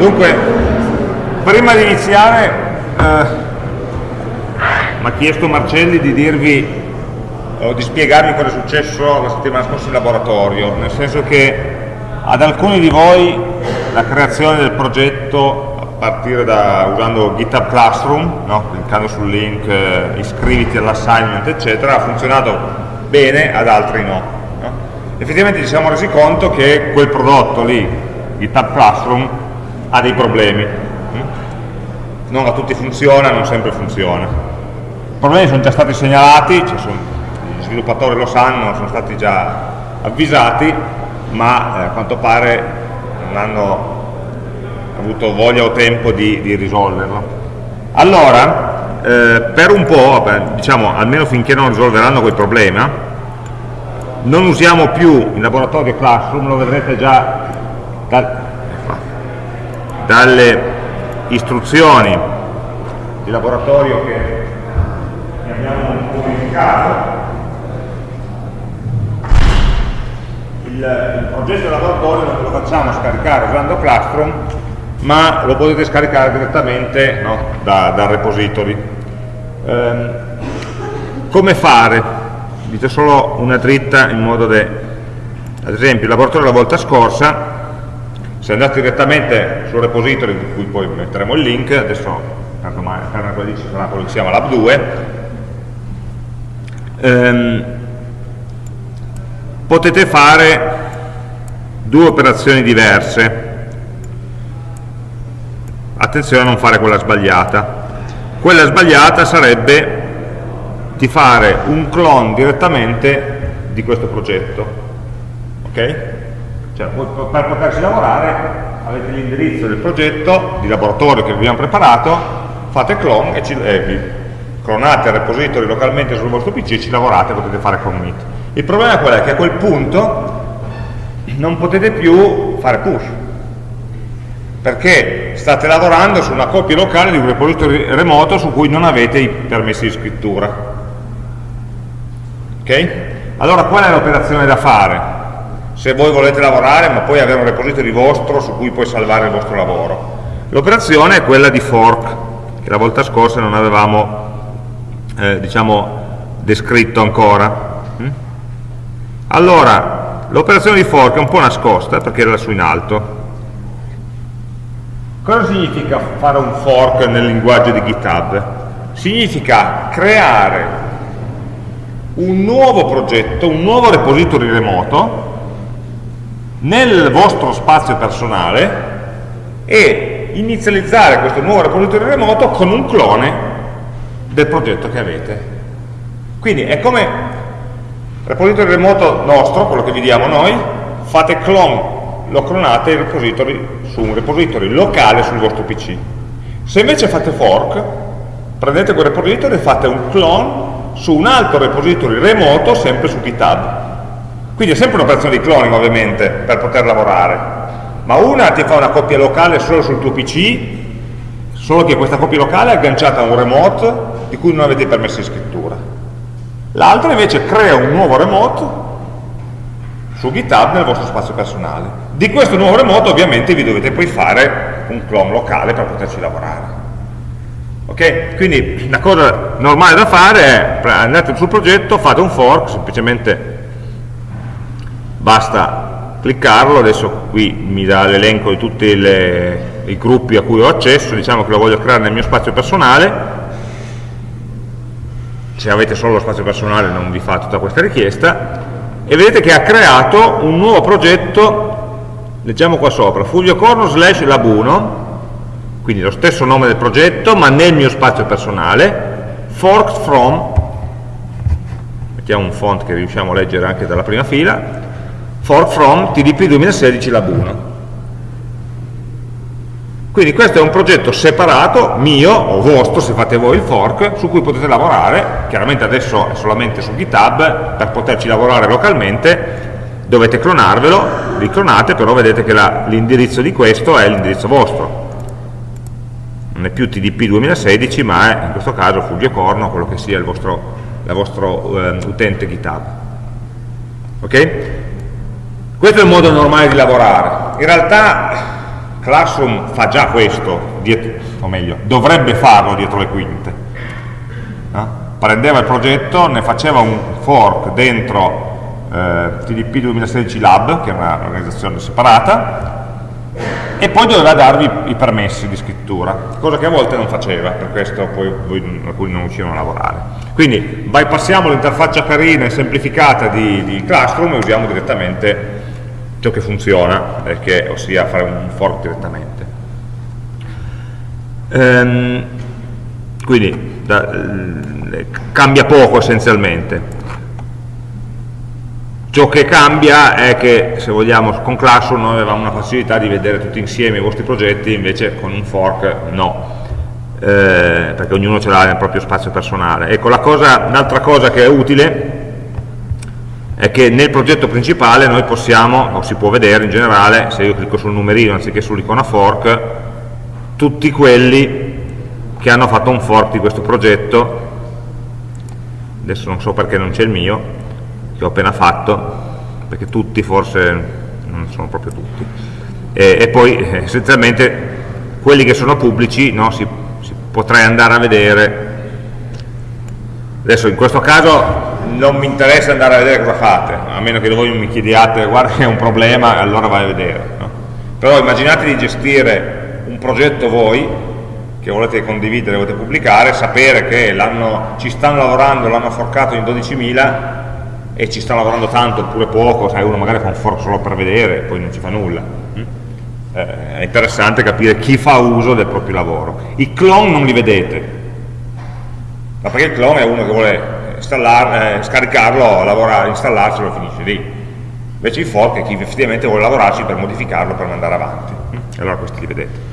Dunque, prima di iniziare, eh, mi ha chiesto Marcelli di dirvi o di spiegarvi cosa è successo la settimana scorsa in laboratorio, nel senso che ad alcuni di voi la creazione del progetto a partire da usando GitHub Classroom, no? cliccando sul link eh, iscriviti all'assignment eccetera, ha funzionato bene, ad altri no, no. Effettivamente ci siamo resi conto che quel prodotto lì, GitHub Classroom, ha dei problemi. Non a tutti funziona, non sempre funziona. I problemi sono già stati segnalati, cioè sono, gli sviluppatori lo sanno, sono stati già avvisati, ma eh, a quanto pare non hanno avuto voglia o tempo di, di risolverlo. Allora, eh, per un po', diciamo almeno finché non risolveranno quel problema, non usiamo più il laboratorio Classroom, lo vedrete già dal, dalle istruzioni di laboratorio che abbiamo pubblicato il, il progetto di laboratorio non lo facciamo scaricare usando Classroom ma lo potete scaricare direttamente no, da, dal repository ehm, come fare? dite solo una dritta in modo da ad esempio il laboratorio la volta scorsa se andate direttamente sul repository di cui poi metteremo il link, adesso per quello ci sarà quello che si chiama lab 2, ehm, potete fare due operazioni diverse. Attenzione a non fare quella sbagliata. Quella sbagliata sarebbe di fare un clone direttamente di questo progetto. Ok? Cioè, per poterci lavorare avete l'indirizzo del progetto di laboratorio che vi abbiamo preparato, fate clone e, ci, eh, vi clonate il repository localmente sul vostro PC ci lavorate, potete fare commit. Il problema è quello che a quel punto non potete più fare push, perché state lavorando su una copia locale di un repository remoto su cui non avete i permessi di scrittura. Ok? Allora qual è l'operazione da fare? Se voi volete lavorare ma poi avere un repository vostro su cui poi salvare il vostro lavoro. L'operazione è quella di fork, che la volta scorsa non avevamo eh, diciamo, descritto ancora. Mm? Allora, l'operazione di fork è un po' nascosta perché era lassù in alto. Cosa significa fare un fork nel linguaggio di GitHub? Significa creare un nuovo progetto, un nuovo repository remoto nel vostro spazio personale e inizializzare questo nuovo repository remoto con un clone del progetto che avete. Quindi è come repository remoto nostro, quello che vi diamo noi, fate clone, lo clonate il repository su un repository locale sul vostro PC. Se invece fate fork, prendete quel repository e fate un clone su un altro repository remoto sempre su GitHub quindi è sempre un'operazione di cloning ovviamente per poter lavorare, ma una ti fa una copia locale solo sul tuo PC, solo che questa copia locale è agganciata a un remote di cui non avete i permessi di scrittura. L'altra invece crea un nuovo remote su GitHub nel vostro spazio personale. Di questo nuovo remote ovviamente vi dovete poi fare un clone locale per poterci lavorare. Ok? Quindi la cosa normale da fare è andate sul progetto, fate un fork, semplicemente basta cliccarlo, adesso qui mi dà l'elenco di tutti le, i gruppi a cui ho accesso, diciamo che lo voglio creare nel mio spazio personale, se avete solo lo spazio personale non vi fa tutta questa richiesta, e vedete che ha creato un nuovo progetto, leggiamo qua sopra, fugliocorno slash lab1, quindi lo stesso nome del progetto, ma nel mio spazio personale, forked from, mettiamo un font che riusciamo a leggere anche dalla prima fila, for from TDP 2016 Lab 1. Quindi questo è un progetto separato, mio o vostro, se fate voi il fork, su cui potete lavorare, chiaramente adesso è solamente su GitHub, per poterci lavorare localmente dovete clonarvelo, riclonate, però vedete che l'indirizzo di questo è l'indirizzo vostro. Non è più TDP 2016, ma è in questo caso Fuggecorno, quello che sia il vostro, vostro eh, utente GitHub. Ok? Questo è il modo normale di lavorare. In realtà Classroom fa già questo, dietro, o meglio, dovrebbe farlo dietro le quinte. No? Prendeva il progetto, ne faceva un fork dentro eh, TDP 2016 Lab, che è un'organizzazione separata, e poi doveva darvi i permessi di scrittura, cosa che a volte non faceva, per questo poi voi, alcuni non riuscivano a lavorare. Quindi bypassiamo l'interfaccia carina e semplificata di, di Classroom e usiamo direttamente ciò che funziona, che, ossia fare un fork direttamente. Ehm, quindi da, eh, cambia poco essenzialmente. Ciò che cambia è che, se vogliamo, con Classroom noi avevamo una facilità di vedere tutti insieme i vostri progetti, invece con un fork no, eh, perché ognuno ce l'ha nel proprio spazio personale. Ecco, l'altra cosa, cosa che è utile è che nel progetto principale noi possiamo, o si può vedere in generale, se io clicco sul numerino anziché sull'icona fork, tutti quelli che hanno fatto un fork di questo progetto, adesso non so perché non c'è il mio, che ho appena fatto, perché tutti forse non sono proprio tutti, e, e poi eh, essenzialmente quelli che sono pubblici no, si, si potrei andare a vedere, adesso in questo caso non mi interessa andare a vedere cosa fate, a meno che voi mi chiediate guarda che è un problema, allora vai a vedere. No? Però immaginate di gestire un progetto voi, che volete condividere, volete pubblicare, sapere che ci stanno lavorando, l'hanno forcato in 12.000 e ci stanno lavorando tanto oppure poco, sai, uno magari fa un fork solo per vedere e poi non ci fa nulla. Mm? Eh, è interessante capire chi fa uso del proprio lavoro. I clone non li vedete, ma perché il clone è uno che vuole scaricarlo, lavorare, installarcelo e finisce lì. Invece il fork è chi effettivamente vuole lavorarci per modificarlo, per mandare avanti. E allora questi li vedete.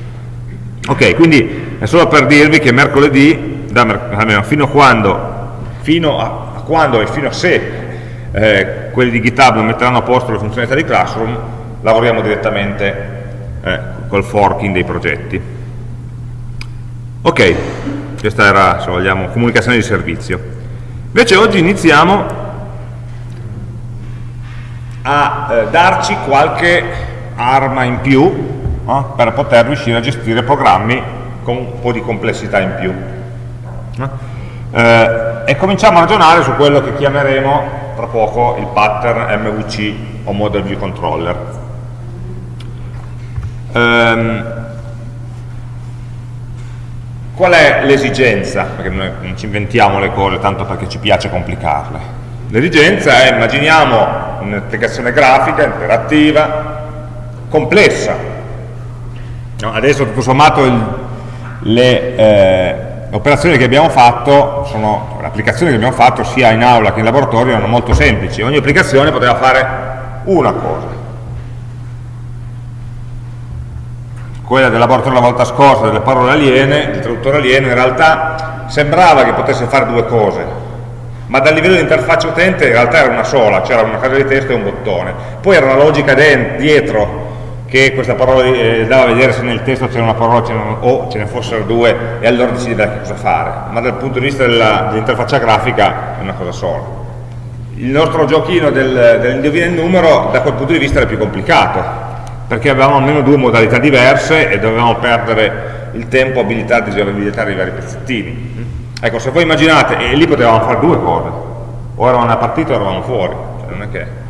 Ok, quindi è solo per dirvi che mercoledì, da, almeno fino a quando, fino a, a quando e fino a se eh, quelli di GitHub non metteranno a posto le funzionalità di Classroom, lavoriamo direttamente eh, col forking dei progetti. Ok, questa era, se vogliamo, comunicazione di servizio. Invece oggi iniziamo a eh, darci qualche arma in più no? per poter riuscire a gestire programmi con un po' di complessità in più. Eh, e cominciamo a ragionare su quello che chiameremo tra poco il pattern MVC o Model View Controller. Um, Qual è l'esigenza? Perché noi non ci inventiamo le cose tanto perché ci piace complicarle. L'esigenza è, immaginiamo un'applicazione grafica, interattiva, complessa. No, adesso tutto sommato il, le eh, operazioni che abbiamo fatto, sono, le applicazioni che abbiamo fatto sia in aula che in laboratorio erano molto semplici. Ogni applicazione poteva fare una cosa. Quella del laboratorio la volta scorsa, delle parole aliene, del traduttore alieno, in realtà sembrava che potesse fare due cose, ma dal livello di interfaccia utente in realtà era una sola, c'era una casa di testo e un bottone. Poi era una logica dietro che questa parola eh, dava a vedere se nel testo c'era una parola o ce ne fossero due e allora decideva che cosa fare, ma dal punto di vista dell'interfaccia grafica è una cosa sola. Il nostro giochino del, dell'indovina il numero da quel punto di vista era più complicato, perché avevamo almeno due modalità diverse e dovevamo perdere il tempo a abilitare e disabilitare i vari pezzettini. Ecco, se voi immaginate, e lì potevamo fare due cose, o eravamo una partita o eravamo fuori, cioè non è che...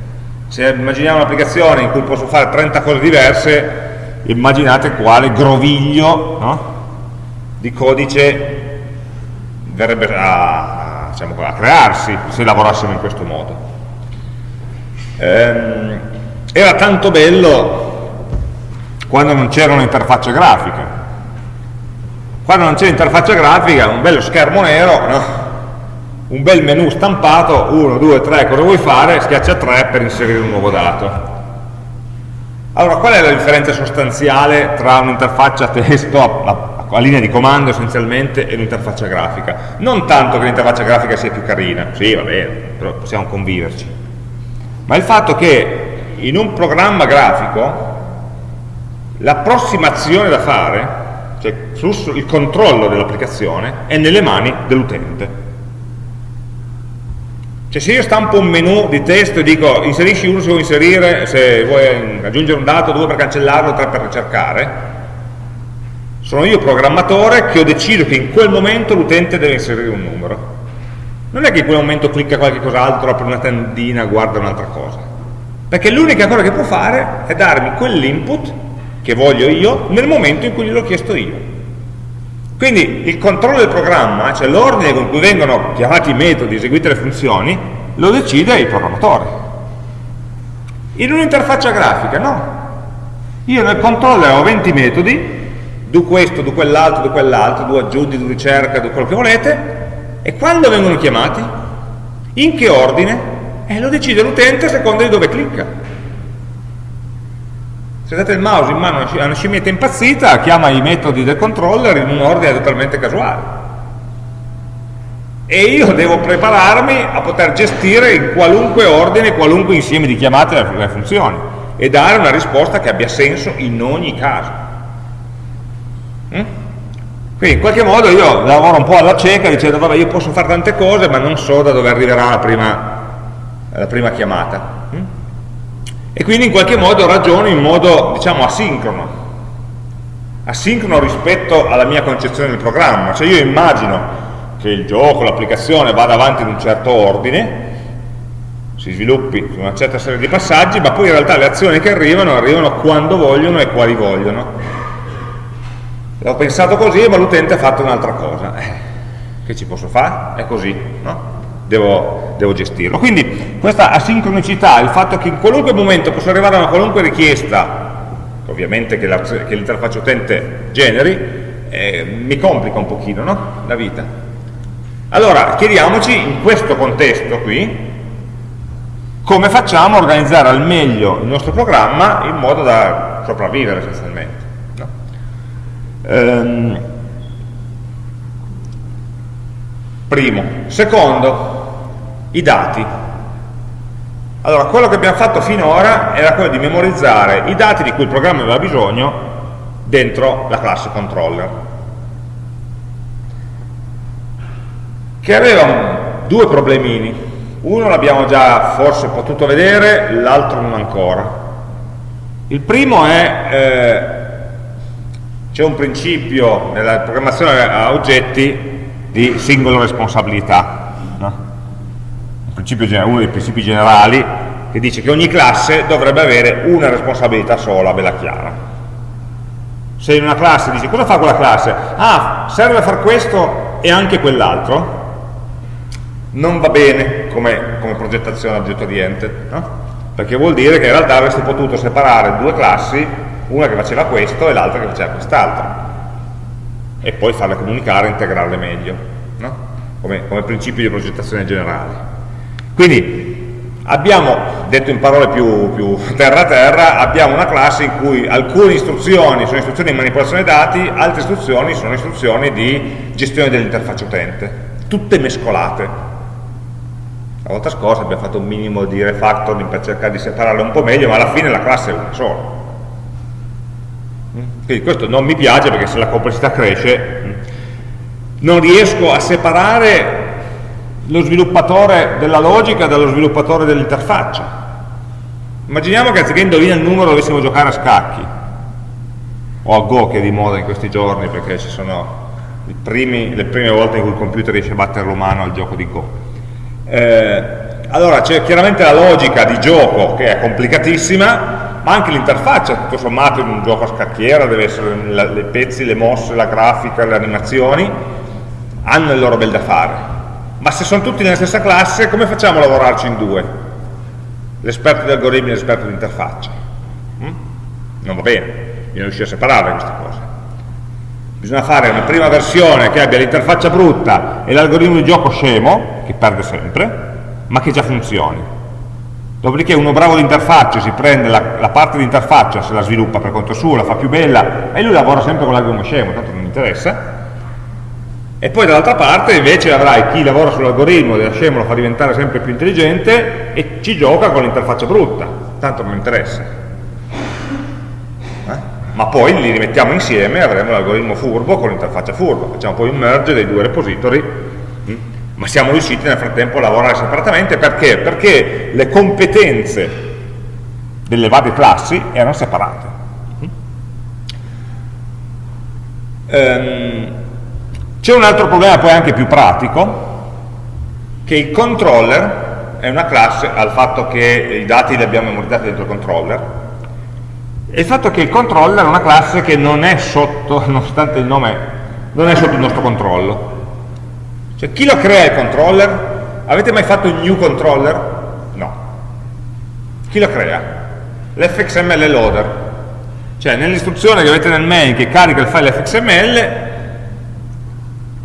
Se immaginiamo un'applicazione in cui posso fare 30 cose diverse, immaginate quale groviglio no? di codice verrebbe a, diciamo, a, crearsi se lavorassimo in questo modo. Ehm, era tanto bello quando non c'era un'interfaccia grafica. Quando non c'è l'interfaccia grafica, un bello schermo nero, no? un bel menu stampato, 1, 2, 3, cosa vuoi fare? Schiaccia 3 per inserire un nuovo dato. Allora, qual è la differenza sostanziale tra un'interfaccia testo a, a, a, linea di comando essenzialmente e un'interfaccia grafica? Non tanto che l'interfaccia grafica sia più carina, sì, va bene, però possiamo conviverci, ma il fatto che in un programma grafico l'approssimazione da fare, cioè il controllo dell'applicazione, è nelle mani dell'utente. Cioè se io stampo un menu di testo e dico inserisci uno se vuoi inserire, se vuoi aggiungere un dato, due per cancellarlo, tre per ricercare, sono io programmatore che ho deciso che in quel momento l'utente deve inserire un numero. Non è che in quel momento clicca qualche cos'altro, apre una tendina, guarda un'altra cosa. Perché l'unica cosa che può fare è darmi quell'input che voglio io nel momento in cui gliel'ho chiesto io. Quindi il controllo del programma, cioè l'ordine con cui vengono chiamati i metodi, eseguite le funzioni, lo decide il programmatore. In un'interfaccia grafica no. Io nel controller ho 20 metodi, do questo, do quell'altro, do quell'altro, do aggiungi, do ricerca, do quello che volete, e quando vengono chiamati? In che ordine? Eh, lo decide l'utente a seconda di dove clicca se date il mouse in mano a una scimmietta impazzita chiama i metodi del controller in un ordine totalmente casuale e io devo prepararmi a poter gestire in qualunque ordine qualunque insieme di chiamate alle funzioni e dare una risposta che abbia senso in ogni caso mm? quindi in qualche modo io lavoro un po' alla cieca dicendo vabbè io posso fare tante cose ma non so da dove arriverà la prima, la prima chiamata mm? E quindi in qualche modo ragiono in modo diciamo asincrono asincrono rispetto alla mia concezione del programma cioè io immagino che il gioco, l'applicazione vada avanti in un certo ordine si sviluppi su una certa serie di passaggi ma poi in realtà le azioni che arrivano arrivano quando vogliono e quali vogliono l'ho pensato così ma l'utente ha fatto un'altra cosa eh, che ci posso fare? è così no? Devo, devo gestirlo. Quindi questa asincronicità, il fatto che in qualunque momento posso arrivare a una qualunque richiesta, ovviamente che l'interfaccia utente generi, eh, mi complica un pochino no? la vita. Allora, chiediamoci in questo contesto qui, come facciamo a organizzare al meglio il nostro programma in modo da sopravvivere essenzialmente. No? Ehm, primo. Secondo, i dati. Allora, quello che abbiamo fatto finora era quello di memorizzare i dati di cui il programma aveva bisogno dentro la classe controller. Che aveva due problemini. Uno l'abbiamo già forse potuto vedere, l'altro non ancora. Il primo è, eh, c'è un principio nella programmazione a oggetti di singola responsabilità uno dei principi generali che dice che ogni classe dovrebbe avere una responsabilità sola, bella chiara. Se in una classe dici cosa fa quella classe? Ah, serve a fare questo e anche quell'altro, non va bene come, come progettazione oggetto oriented, no? perché vuol dire che in realtà avresti potuto separare due classi, una che faceva questo e l'altra che faceva quest'altro, e poi farle comunicare e integrarle meglio, no? come, come principio di progettazione generale. Quindi abbiamo, detto in parole più, terra-terra, abbiamo una classe in cui alcune istruzioni sono istruzioni di manipolazione dati, altre istruzioni sono istruzioni di gestione dell'interfaccia utente, tutte mescolate. La volta scorsa abbiamo fatto un minimo di refactoring per cercare di separarle un po' meglio, ma alla fine la classe è una sola. Quindi questo non mi piace perché se la complessità cresce non riesco a separare lo sviluppatore della logica dallo sviluppatore dell'interfaccia. Immaginiamo che anziché indovinare il numero dovessimo giocare a scacchi, o a Go che è di moda in questi giorni perché ci sono primi, le prime volte in cui il computer riesce a battere l'umano al gioco di Go. Eh, allora c'è chiaramente la logica di gioco che è complicatissima, ma anche l'interfaccia, tutto sommato in un gioco a scacchiera, deve essere i pezzi, le mosse, la grafica, le animazioni, hanno il loro bel da fare ma se sono tutti nella stessa classe come facciamo a lavorarci in due? l'esperto di algoritmi e l'esperto di interfaccia mm? non va bene bisogna riuscire a separare queste cose bisogna fare una prima versione che abbia l'interfaccia brutta e l'algoritmo di gioco scemo che perde sempre ma che già funzioni dopodiché uno bravo di interfaccia si prende la, la parte di interfaccia se la sviluppa per conto suo, la fa più bella e lui lavora sempre con l'algoritmo scemo tanto non interessa e poi dall'altra parte invece avrai chi lavora sull'algoritmo della scemo lo fa diventare sempre più intelligente e ci gioca con l'interfaccia brutta, tanto non interessa. Eh? Ma poi li rimettiamo insieme e avremo l'algoritmo furbo con l'interfaccia furba, facciamo poi un merge dei due repository mm, ma siamo riusciti nel frattempo a lavorare separatamente perché? Perché le competenze delle varie classi erano separate. Um, C'è un altro problema poi anche più pratico, che il controller è una classe al fatto che i dati li abbiamo memorizzati dentro il controller, e il fatto che il controller è una classe che non è sotto, nonostante il nome, non è sotto il nostro controllo. Cioè chi lo crea il controller? Avete mai fatto il new controller? No. Chi lo crea? L'fxml loader. Cioè nell'istruzione che avete nel main che carica il file fxml,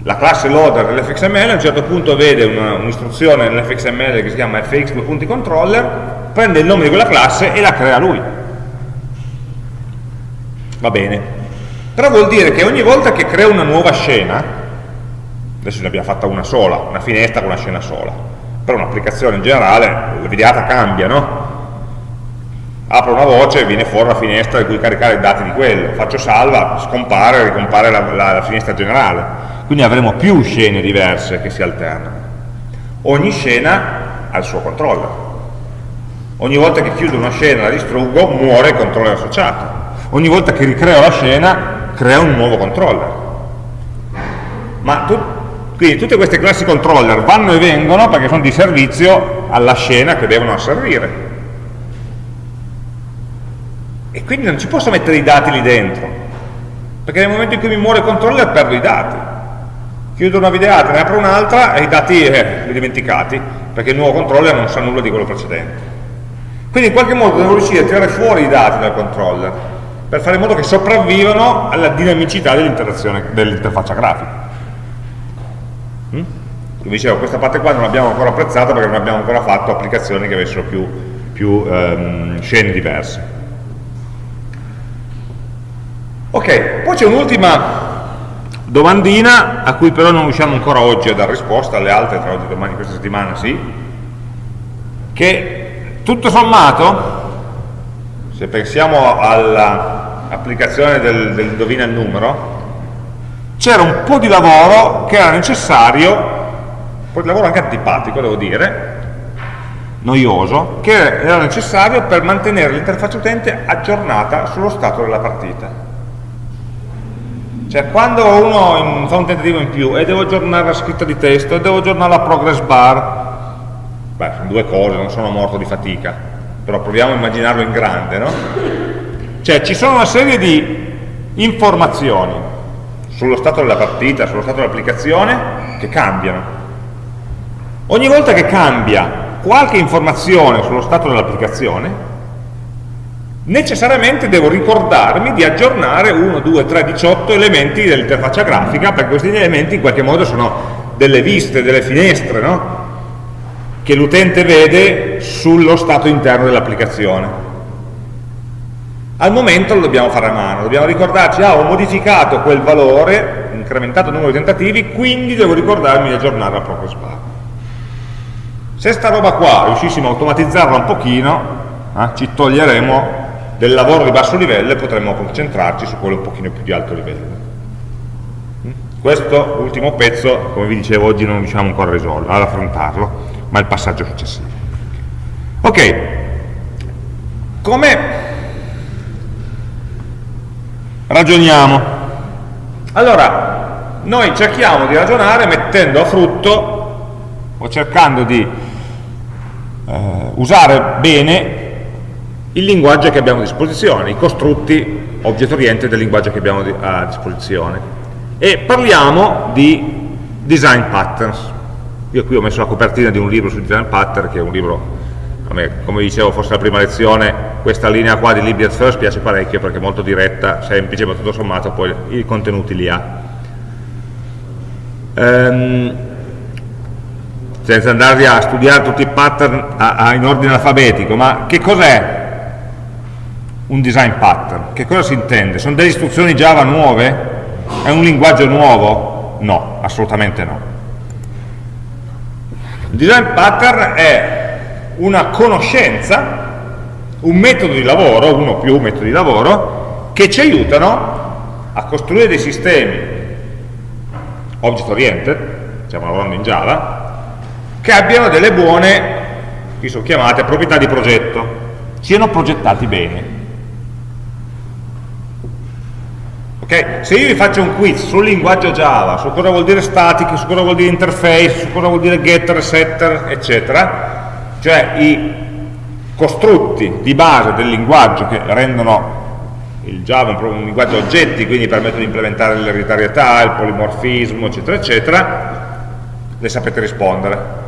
la classe loader dell'fxml a un certo punto vede un'istruzione un nell'fxml che si chiama fx2.controller, prende il nome di quella classe e la crea lui. Va bene. Però vuol dire che ogni volta che crea una nuova scena, adesso ne abbiamo fatta una sola, una finestra con una scena sola, per un'applicazione in generale la videata cambia, no? Apro una voce e viene fuori una finestra di cui caricare i dati di quello, faccio salva, scompare, ricompare la, la, la finestra generale, quindi avremo più scene diverse che si alternano. Ogni scena ha il suo controller. Ogni volta che chiudo una scena e la distruggo, muore il controller associato. Ogni volta che ricreo la scena, crea un nuovo controller. Ma tu, quindi tutte queste classi controller vanno e vengono perché sono di servizio alla scena che devono asservire. E quindi non ci posso mettere i dati lì dentro, perché nel momento in cui mi muore il controller perdo i dati. Chiudo una videata, ne apro un'altra e i dati eh, li dimenticati, perché il nuovo controller non sa nulla di quello precedente. Quindi in qualche modo devo riuscire a tirare fuori i dati dal controller, per fare in modo che sopravvivano alla dinamicità dell'interfaccia grafica. Mm? Come dicevo, questa parte qua non l'abbiamo ancora apprezzata perché non abbiamo ancora fatto applicazioni che avessero più, più um, scene diverse. Ok, poi c'è un'ultima domandina a cui però non riusciamo ancora oggi a dare risposta, alle altre tra oggi e domani questa settimana sì, che tutto sommato, se pensiamo all'applicazione del, del indovina il numero, c'era un po' di lavoro che era necessario, un po' di lavoro anche antipatico devo dire, noioso, che era necessario per mantenere l'interfaccia utente aggiornata sullo stato della partita. Cioè quando uno fa un tentativo in più e devo aggiornare la scritta di testo e devo aggiornare la progress bar, beh, sono due cose, non sono morto di fatica, però proviamo a immaginarlo in grande, no? Cioè ci sono una serie di informazioni sullo stato della partita, sullo stato dell'applicazione, che cambiano. Ogni volta che cambia qualche informazione sullo stato dell'applicazione, necessariamente devo ricordarmi di aggiornare 1, 2, 3, 18 elementi dell'interfaccia grafica, perché questi elementi in qualche modo sono delle viste, delle finestre, no? che l'utente vede sullo stato interno dell'applicazione al momento lo dobbiamo fare a mano, dobbiamo ricordarci, ah, ho modificato quel valore, incrementato il numero di tentativi, quindi devo ricordarmi di aggiornare la progress bar. Se sta roba qua riuscissimo a automatizzarla un pochino, eh, ci toglieremo del lavoro di basso livello e potremmo concentrarci su quello un pochino più di alto livello. Mm? Questo ultimo pezzo, come vi dicevo, oggi non riusciamo ancora ad affrontarlo, ma è il passaggio successivo. Ok, come ragioniamo. Allora, noi cerchiamo di ragionare mettendo a frutto o cercando di eh, usare bene il linguaggio che abbiamo a disposizione, i costrutti object oriented del linguaggio che abbiamo a disposizione. E parliamo di design patterns. Io qui ho messo la copertina di un libro su design pattern, che è un libro come dicevo forse la prima lezione, questa linea qua di Libby at First piace parecchio perché è molto diretta, semplice, ma tutto sommato poi i contenuti li ha. Um, senza andare a studiare tutti i pattern a, a, in ordine alfabetico, ma che cos'è un design pattern? Che cosa si intende? Sono delle istruzioni Java nuove? È un linguaggio nuovo? No, assolutamente no. Il design pattern è una conoscenza, un metodo di lavoro, uno più metodi di lavoro, che ci aiutano a costruire dei sistemi object oriented, stiamo lavorando in Java, che abbiano delle buone, qui sono chiamate, proprietà di progetto, siano progettati bene. Okay? Se io vi faccio un quiz sul linguaggio Java, su cosa vuol dire static, su cosa vuol dire interface, su cosa vuol dire getter, setter, eccetera, cioè i costrutti di base del linguaggio che rendono il Java un linguaggio oggetti, quindi permettono di implementare l'ereditarietà, il polimorfismo, eccetera, eccetera, le sapete rispondere.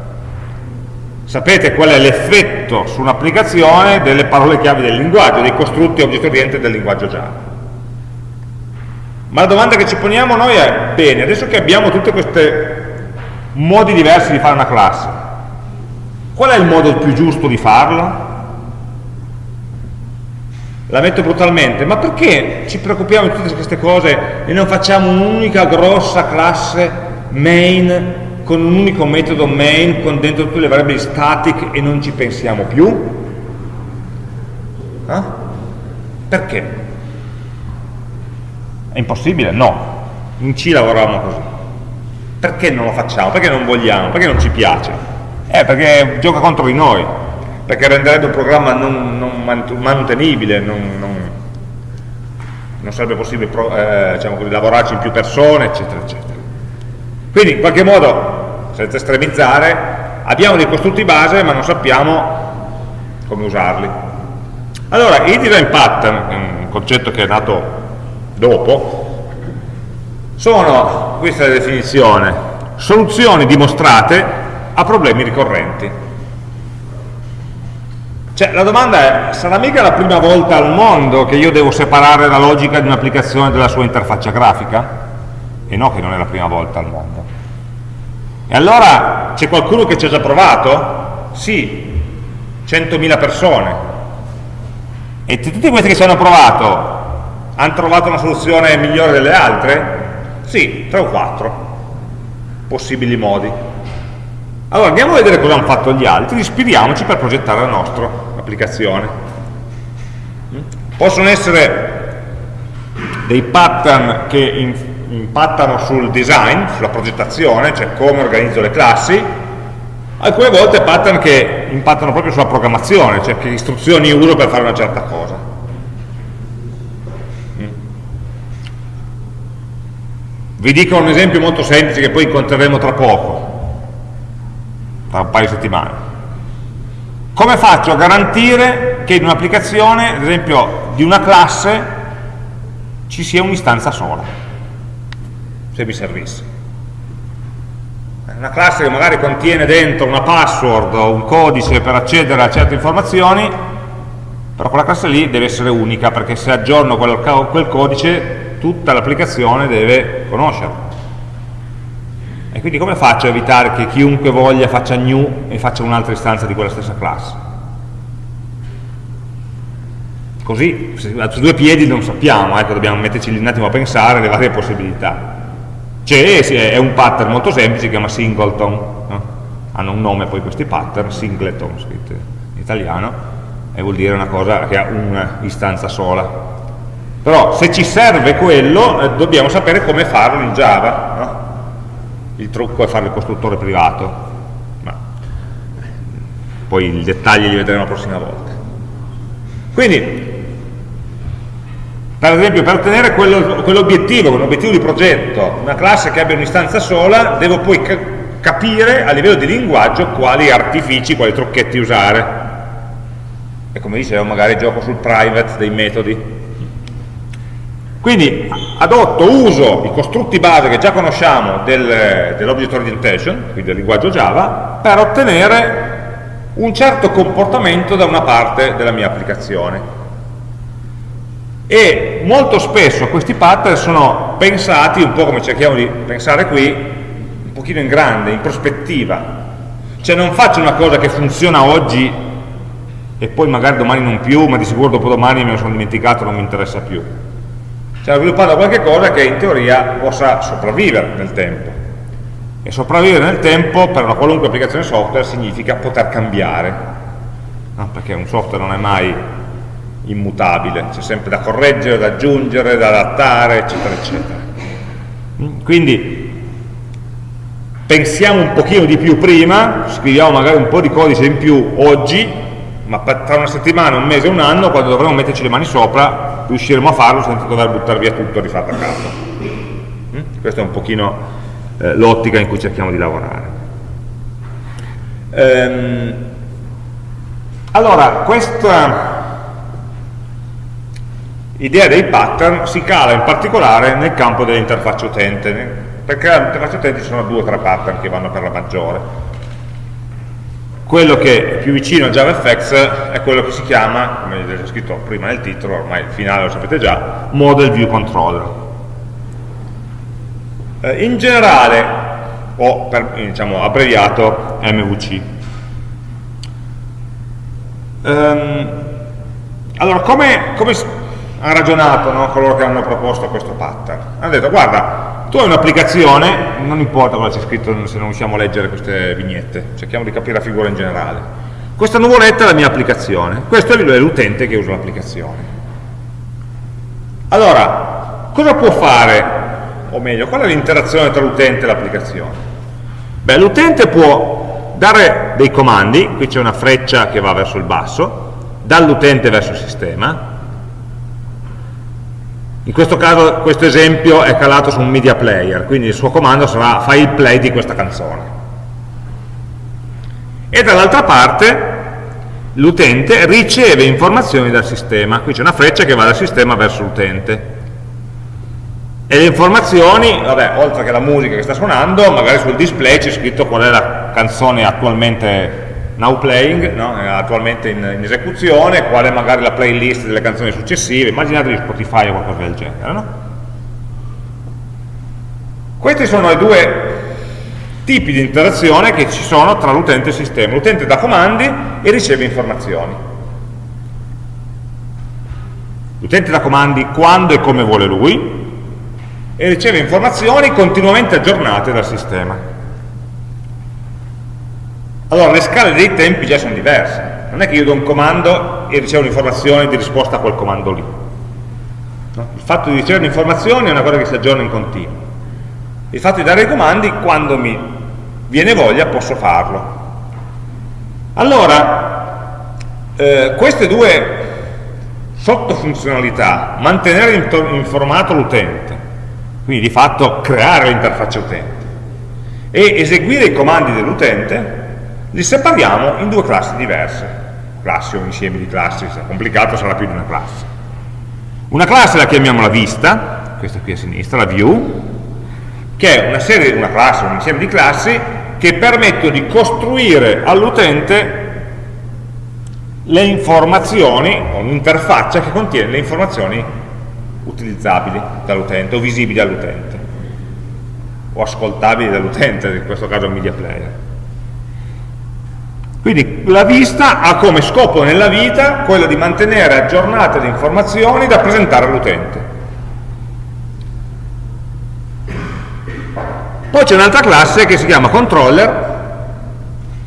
Sapete qual è l'effetto su un'applicazione delle parole chiave del linguaggio, dei costrutti oggetto oriente del linguaggio Java. Ma la domanda che ci poniamo noi è, bene, adesso che abbiamo tutti questi modi diversi di fare una classe, qual è il modo più giusto di farlo? La metto brutalmente, ma perché ci preoccupiamo di tutte queste cose e non facciamo un'unica grossa classe main con un unico metodo main con dentro tutte le variabili static e non ci pensiamo più? Eh? Perché? È impossibile? No. In C lavoravamo così. Perché non lo facciamo? Perché non vogliamo? Perché non ci piace? Eh, perché gioca contro di noi, perché renderebbe un programma non, non mantenibile, non, non, non, sarebbe possibile eh, diciamo così, lavorarci in più persone, eccetera, eccetera. Quindi in qualche modo, senza estremizzare, abbiamo dei costrutti base ma non sappiamo come usarli. Allora, il design pattern, un concetto che è nato dopo, sono, questa è la definizione, soluzioni dimostrate a problemi ricorrenti. Cioè, la domanda è, sarà mica la prima volta al mondo che io devo separare la logica di un'applicazione dalla sua interfaccia grafica? E no che non è la prima volta al mondo. E allora c'è qualcuno che ci ha già provato? Sì, 100.000 persone. E tutti questi che ci hanno provato hanno trovato una soluzione migliore delle altre? Sì, tre o quattro possibili modi. Allora andiamo a vedere cosa hanno fatto gli altri, ispiriamoci per progettare la nostra applicazione. Possono essere dei pattern che impattano sul design, sulla progettazione, cioè come organizzo le classi, alcune volte pattern che impattano proprio sulla programmazione, cioè che istruzioni uso per fare una certa cosa. Vi dico un esempio molto semplice che poi incontreremo tra poco, tra un paio di settimane. Come faccio a garantire che in un'applicazione, ad esempio di una classe, ci sia un'istanza sola, se mi servisse? Una classe che magari contiene dentro una password o un codice per accedere a certe informazioni, però quella classe lì deve essere unica, perché se aggiorno quel, quel codice tutta l'applicazione deve conoscerlo. E quindi come faccio a evitare che chiunque voglia faccia new e faccia un'altra istanza di quella stessa classe? Così, su due piedi non sappiamo, ecco, dobbiamo metterci un attimo a pensare alle varie possibilità. C'è, un pattern molto semplice, si chiama singleton, no? hanno un nome poi questi pattern, singleton scritto in italiano, e vuol dire una cosa che ha una istanza sola, però se ci serve quello eh, dobbiamo sapere come farlo in Java no? il trucco è fare il costruttore privato. Ma poi i dettagli li vedremo la prossima volta. Quindi per esempio per ottenere quell'obiettivo, quell quell'obiettivo di progetto una classe che abbia un'istanza sola devo poi ca capire a livello di linguaggio quali artifici, quali trucchetti usare. E come dicevo magari gioco sul private dei metodi quindi adotto, uso i costrutti base che già conosciamo del, dell'Object Orientation, quindi del linguaggio Java, per ottenere un certo comportamento da una parte della mia applicazione. E molto spesso questi pattern sono pensati, un po' come cerchiamo di pensare qui, un pochino in grande, in prospettiva. Cioè non faccio una cosa che funziona oggi e poi magari domani non più, ma di sicuro dopo domani me lo sono dimenticato, non mi interessa più stiamo sviluppando qualche cosa che in teoria possa sopravvivere nel tempo. E sopravvivere nel tempo per una qualunque applicazione software significa poter cambiare, no? perché un software non è mai immutabile, c'è sempre da correggere, da aggiungere, da adattare, eccetera, eccetera. Quindi pensiamo un pochino di più prima, scriviamo magari un po' di codice in più oggi, ma tra una settimana, un mese, un anno, quando dovremo metterci le mani sopra, riusciremo a farlo senza dover buttare via tutto rifatto a capo. Mm? Questa è un pochino eh, l'ottica in cui cerchiamo di lavorare. Ehm, allora, questa idea dei pattern si cala in particolare nel campo dell'interfaccia utente. Per creare l'interfaccia utente ci sono due o tre pattern che vanno per la maggiore. Quello che è più vicino a JavaFX è quello che si chiama, come vedete scritto prima nel titolo, ormai il finale lo sapete già, Model View Controller. Eh, in generale, o per, diciamo, abbreviato MVC. Um, ehm, allora, come, come hanno ragionato no, coloro che hanno proposto questo pattern. Hanno detto, guarda, tu hai un'applicazione, non importa cosa c'è scritto se non riusciamo a leggere queste vignette, cerchiamo di capire la figura in generale. Questa nuvoletta è la mia applicazione, questo è l'utente che usa l'applicazione. Allora, cosa può fare, o meglio, qual è l'interazione tra l'utente e l'applicazione? Beh, l'utente può dare dei comandi, qui c'è una freccia che va verso il basso, dall'utente verso il sistema, in questo caso questo esempio è calato su un media player, quindi il suo comando sarà fai il play di questa canzone. E dall'altra parte l'utente riceve informazioni dal sistema, qui c'è una freccia che va dal sistema verso l'utente. E le informazioni, vabbè, oltre che la musica che sta suonando, magari sul display c'è scritto qual è la canzone attualmente now playing, no? è attualmente in, in, esecuzione, qual è magari la playlist delle canzoni successive, immaginatevi Spotify o qualcosa del genere. No? Questi sono i due tipi di interazione che ci sono tra l'utente e il sistema. L'utente dà comandi e riceve informazioni. L'utente dà comandi quando e come vuole lui e riceve informazioni continuamente aggiornate dal sistema. Allora le scale dei tempi già sono diverse. Non è che io do un comando e ricevo un'informazione di risposta a quel comando lì. No? Il fatto di ricevere informazioni è una cosa che si aggiorna in continuo. Il fatto di dare i comandi, quando mi viene voglia, posso farlo. Allora, eh, queste due sottofunzionalità, mantenere informato l'utente, quindi di fatto creare l'interfaccia utente, e eseguire i comandi dell'utente, li separiamo in due classi diverse, classi o insiemi di classi, se è complicato sarà più di una classe. Una classe la chiamiamo la vista, questa qui a sinistra, la view, che è una serie, una classe, un insieme di classi che permettono di costruire all'utente le informazioni, o un'interfaccia che contiene le informazioni utilizzabili dall'utente o visibili all'utente o ascoltabili dall'utente, in questo caso media player. Quindi la vista ha come scopo nella vita quello di mantenere aggiornate le informazioni da presentare all'utente. Poi c'è un'altra classe che si chiama controller,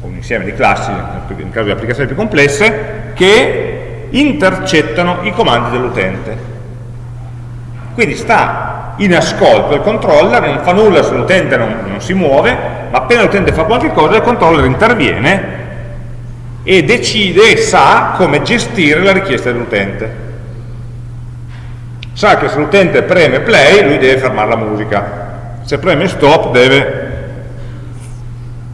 un insieme di classi, in caso di applicazioni più complesse, che intercettano i comandi dell'utente. Quindi sta in ascolto il controller, non fa nulla se l'utente non, non si muove, ma appena l'utente fa qualche cosa il controller interviene e decide e sa come gestire la richiesta dell'utente. Sa che se l'utente preme play, lui deve fermare la musica. Se preme stop deve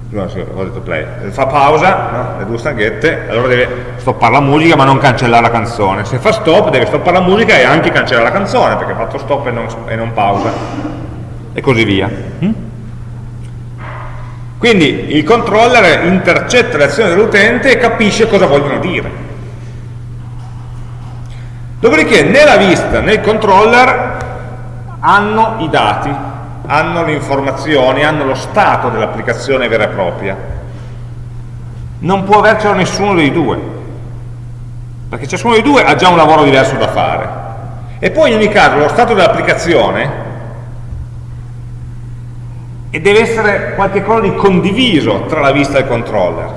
no, sì, ho detto play, fa pausa, no? le due stanghette, allora deve stoppare la musica ma non cancellare la canzone. Se fa stop deve stoppare la musica e anche cancellare la canzone perché ha fatto stop e non, e non pausa. E così via. Quindi il controller intercetta le azioni dell'utente e capisce cosa vogliono dire. Dopodiché nella vista, nel controller, hanno i dati, hanno le informazioni, hanno lo stato dell'applicazione vera e propria. Non può avercelo nessuno dei due, perché ciascuno dei due ha già un lavoro diverso da fare. E poi in ogni caso lo stato dell'applicazione e deve essere qualcosa di condiviso tra la vista e il controller.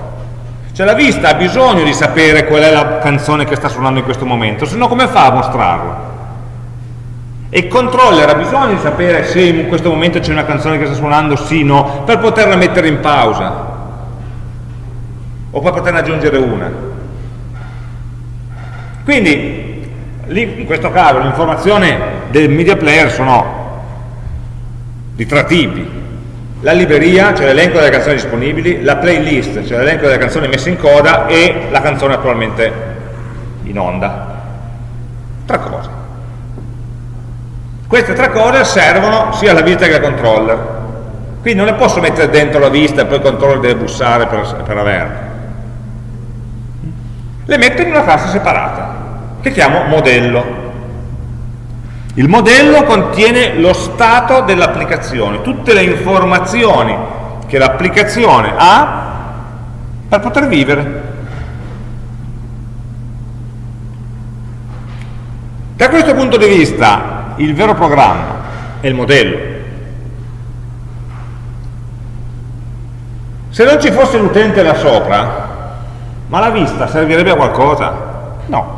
Cioè la vista ha bisogno di sapere qual è la canzone che sta suonando in questo momento, se no come fa a mostrarla? E il controller ha bisogno di sapere se in questo momento c'è una canzone che sta suonando, sì, no, per poterla mettere in pausa o per poterne aggiungere una. Quindi, in questo caso, l'informazione del media player sono di tre tipi. La libreria, cioè l'elenco delle canzoni disponibili, la playlist, cioè l'elenco delle canzoni messe in coda e la canzone attualmente in onda. Tre cose. Queste tre cose servono sia alla vista che al controller. Quindi non le posso mettere dentro la vista e poi il controller deve bussare per, per averle. Le metto in una classe separata, che chiamo modello. Il modello contiene lo stato dell'applicazione, tutte le informazioni che l'applicazione ha per poter vivere. Da questo punto di vista il vero programma è il modello. Se non ci fosse l'utente là sopra, ma la vista servirebbe a qualcosa? No.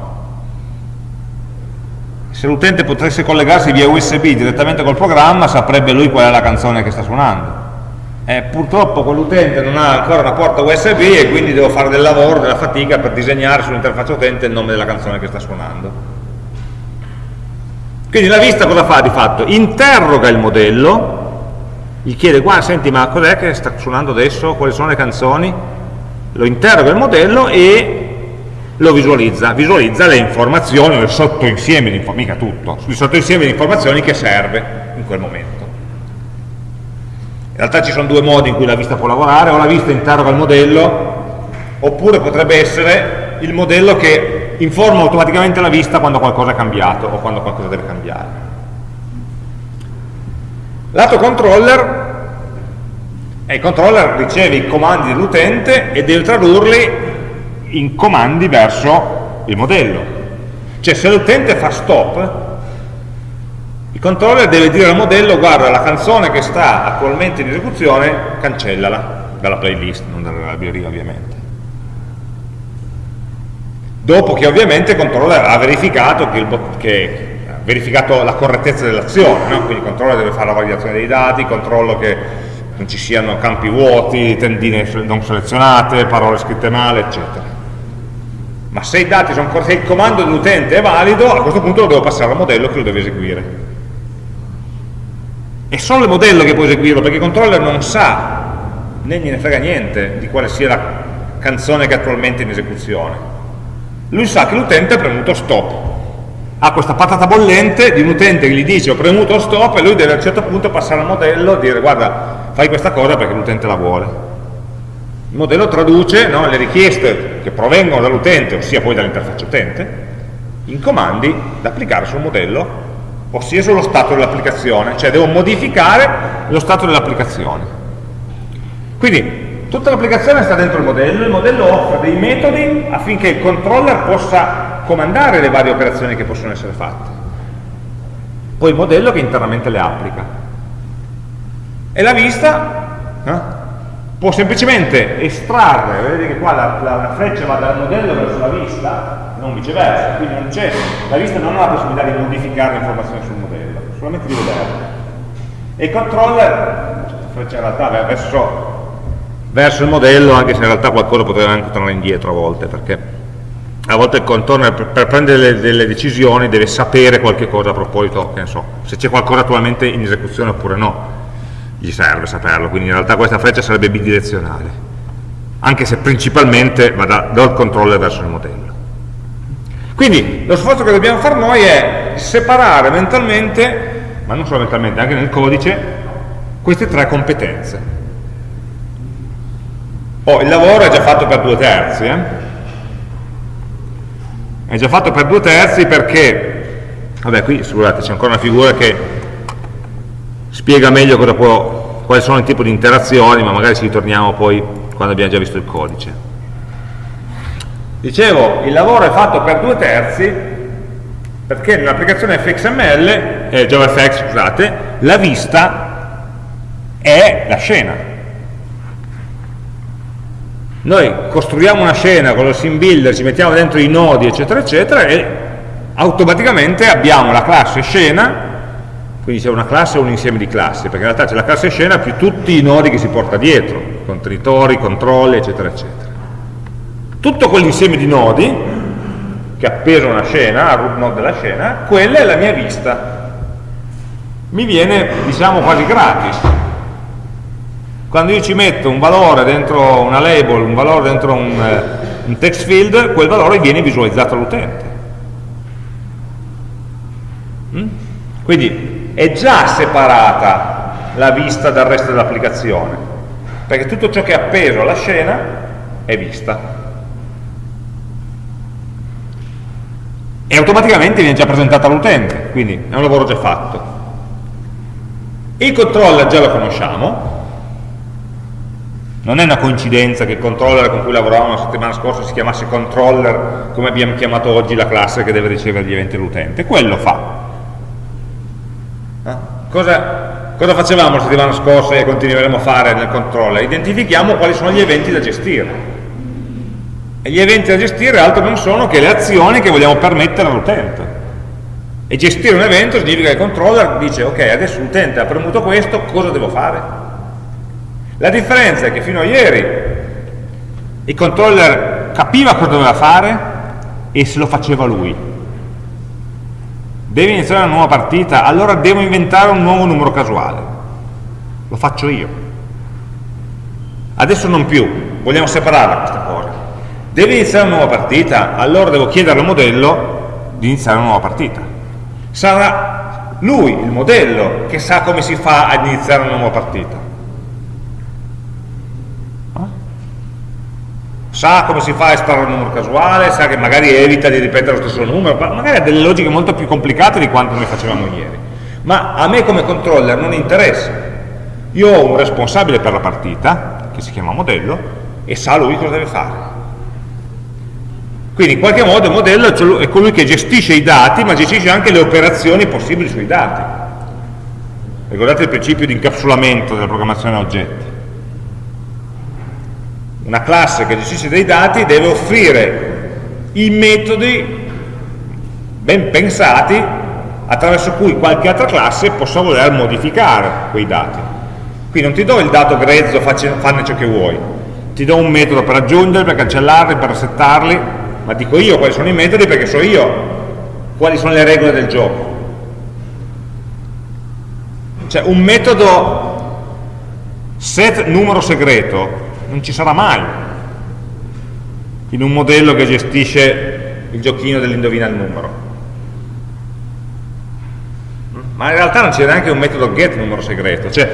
Se l'utente potesse collegarsi via USB direttamente col programma, saprebbe lui qual è la canzone che sta suonando. Eh, purtroppo quell'utente non ha ancora una porta USB e quindi devo fare del lavoro, della fatica per disegnare sull'interfaccia utente il nome della canzone che sta suonando. Quindi la vista cosa fa di fatto? Interroga il modello, gli chiede, guarda, senti, ma cos'è che sta suonando adesso? Quali sono le canzoni? Lo interroga il modello e lo visualizza, visualizza le informazioni, il sottoinsieme di informazioni, mica tutto, il sottoinsieme di informazioni che serve in quel momento. In realtà ci sono due modi in cui la vista può lavorare, o la vista interroga il modello, oppure potrebbe essere il modello che informa automaticamente la vista quando qualcosa è cambiato o quando qualcosa deve cambiare. Lato controller, e il controller riceve i comandi dell'utente e deve tradurli in comandi verso il modello. Cioè se l'utente fa stop, il controller deve dire al modello guarda la canzone che sta attualmente in esecuzione, cancellala dalla playlist, non dalla libreria ovviamente dopo che ovviamente il controller ha verificato, che il, che, ha verificato la correttezza dell'azione, no? quindi il controller deve fare la validazione dei dati, controllo che non ci siano campi vuoti, tendine non selezionate, parole scritte male, eccetera. Ma se corretti, se il comando dell'utente è valido, a questo punto lo devo passare al modello che lo deve eseguire. È solo il modello che può eseguirlo, perché il controller non sa, né gliene frega niente, di quale sia la canzone che è attualmente in esecuzione. Lui sa che l'utente ha premuto stop. Ha questa patata bollente di un utente che gli dice ho premuto stop e lui deve a un certo punto passare al modello e dire guarda fai questa cosa perché l'utente la vuole il modello traduce no, le richieste che provengono dall'utente ossia poi dall'interfaccia utente in comandi da applicare sul modello ossia sullo stato dell'applicazione cioè devo modificare lo stato dell'applicazione quindi Tutta l'applicazione sta dentro il modello, il modello offre dei metodi affinché il controller possa comandare le varie operazioni che possono essere fatte. Poi il modello che internamente le applica. E la vista eh, può semplicemente estrarre, vedete che qua la, la, la, freccia va dal modello verso la vista, non viceversa, quindi non la vista non ha la possibilità di modificare le informazioni sul modello, solamente di vederle. E il controller, questa freccia in realtà verso verso il modello anche se in realtà qualcosa potrebbe anche tornare indietro a volte perché a volte il contorno per, per prendere delle, delle, decisioni deve sapere qualche cosa a proposito, che ne so, se c'è qualcosa attualmente in esecuzione oppure no gli serve saperlo, quindi in realtà questa freccia sarebbe bidirezionale anche se principalmente va da, dal controller verso il modello quindi lo sforzo che dobbiamo fare noi è separare mentalmente ma non solo mentalmente, anche nel codice queste tre competenze Oh, il lavoro è già fatto per due terzi, eh? È già fatto per due terzi perché, vabbè qui scusate c'è ancora una figura che spiega meglio può, quali sono i tipi di interazioni, ma magari ci ritorniamo poi quando abbiamo già visto il codice. Dicevo, il lavoro è fatto per due terzi perché nell'applicazione fxml, eh, JavaFX scusate, la vista è la scena, noi costruiamo una scena con lo sim builder, ci mettiamo dentro i nodi eccetera eccetera e automaticamente abbiamo la classe scena quindi c'è una classe o un insieme di classi, perché in realtà c'è la classe scena più tutti i nodi che si porta dietro, contenitori, controlli, eccetera, eccetera. Tutto quell'insieme di nodi, che appeso una scena, al root node della scena, quella è la mia vista. Mi viene, diciamo, quasi gratis. Quando io ci metto un valore dentro una label, un valore dentro un, eh, un text field, quel valore viene visualizzato all'utente. Mm? Quindi è già separata la vista dal resto dell'applicazione, perché tutto ciò che è appeso alla scena è vista. E automaticamente viene già presentata all'utente, quindi è un lavoro già fatto. Il controller già lo conosciamo, non è una coincidenza che il controller con cui lavoravamo la settimana scorsa si chiamasse controller come abbiamo chiamato oggi la classe che deve ricevere gli eventi dell'utente, quello fa. Eh? Cosa, cosa facevamo la settimana scorsa e continueremo a fare nel controller? Identifichiamo quali sono gli eventi da gestire. E gli eventi da gestire altro non sono che le azioni che vogliamo permettere all'utente. E gestire un evento significa che il controller dice ok, adesso l'utente ha premuto questo, cosa devo fare? La differenza è che fino a ieri il controller capiva cosa doveva fare e se lo faceva lui devi iniziare una nuova partita, allora devo inventare un nuovo numero casuale. Lo faccio io. Adesso non più, vogliamo separarla questa cosa. Devi iniziare una nuova partita, allora devo chiedere al modello di iniziare una nuova partita. Sarà lui, il modello, che sa come si fa ad iniziare una nuova partita. Sa come si fa a estrarre un numero casuale, sa che magari evita di ripetere lo stesso numero, magari ha delle logiche molto più complicate di quanto noi facevamo ieri. Ma a me come controller non interessa. Io ho un responsabile per la partita, che si chiama modello, e sa lui cosa deve fare. Quindi in qualche modo il modello è colui che gestisce i dati, ma gestisce anche le operazioni possibili sui dati. Ricordate il principio di incapsulamento della programmazione a oggetti una classe che gestisce dei dati deve offrire i metodi ben pensati attraverso cui qualche altra classe possa voler modificare quei dati. Qui non ti do il dato grezzo, fanne ciò che vuoi, ti do un metodo per aggiungerli, per cancellarli, per resettarli, ma dico io quali sono i metodi perché so io quali sono le regole del gioco. Cioè un metodo set numero segreto non ci sarà mai. In un modello che gestisce il giochino dell'indovina il numero. Ma in realtà non c'è neanche un metodo get numero segreto cioè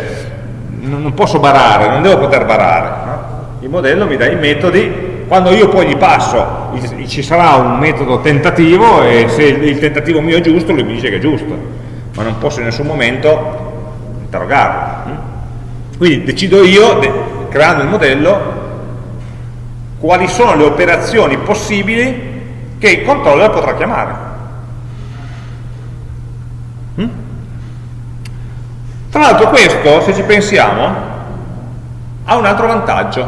non posso barare, non devo poter barare no? il modello mi dà i metodi quando io poi gli passo ci sarà un metodo tentativo e se il tentativo mio è giusto lui mi dice che è giusto. Ma non posso in nessun momento interrogarlo quindi decido io creando il modello, quali sono le operazioni possibili che il controller potrà chiamare. Mm? Tra l'altro questo, se ci pensiamo, ha un altro vantaggio,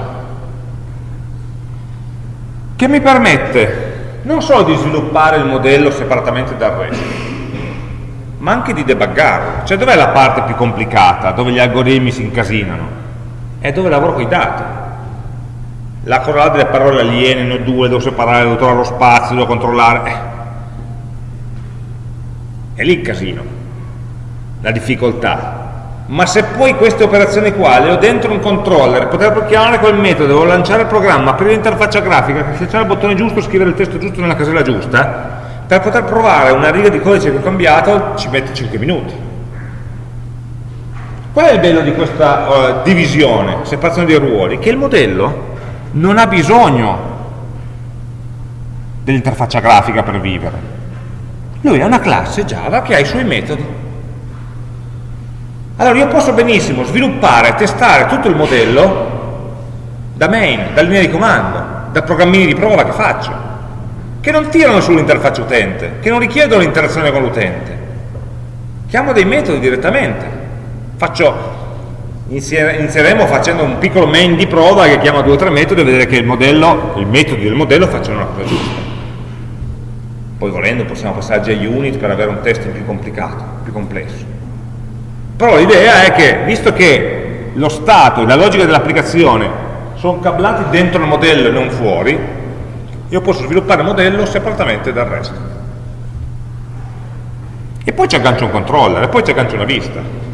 che mi permette non solo di sviluppare il modello separatamente dal resto, ma anche di debuggarlo. Cioè dov'è la parte più complicata, dove gli algoritmi si incasinano? È dove lavoro con i dati. La correlata delle parole aliene, no due, devo separare, devo trovare lo spazio, devo controllare. Eh. È lì il casino, la difficoltà. Ma se poi queste operazioni qua le ho dentro un controller, poter chiamare quel metodo, devo lanciare il programma, aprire l'interfaccia grafica, schiacciare il bottone giusto, scrivere il testo giusto nella casella giusta, per poter provare una riga di codice che ho cambiato ci mette 5 minuti Qual è il bello di questa uh, divisione, separazione dei ruoli? Che il modello non ha bisogno dell'interfaccia grafica per vivere. Lui è una classe Java che ha i suoi metodi. Allora io posso benissimo sviluppare, testare tutto il modello da main, da linea di comando, da programmini di prova che faccio, che non tirano sull'interfaccia utente, che non richiedono l'interazione con l'utente. Chiamo dei metodi direttamente Faccio, inizieremo facendo un piccolo main di prova che chiama due o tre metodi e vedere che il modello, i metodi del modello facciano la cosa giusta. Poi volendo possiamo passare a JUnit per avere un testo più complicato, più complesso. Però l'idea è che, visto che lo stato e la logica dell'applicazione sono cablati dentro il modello e non fuori, io posso sviluppare il modello separatamente dal resto. E poi ci aggancio un controller, e poi ci aggancio una vista.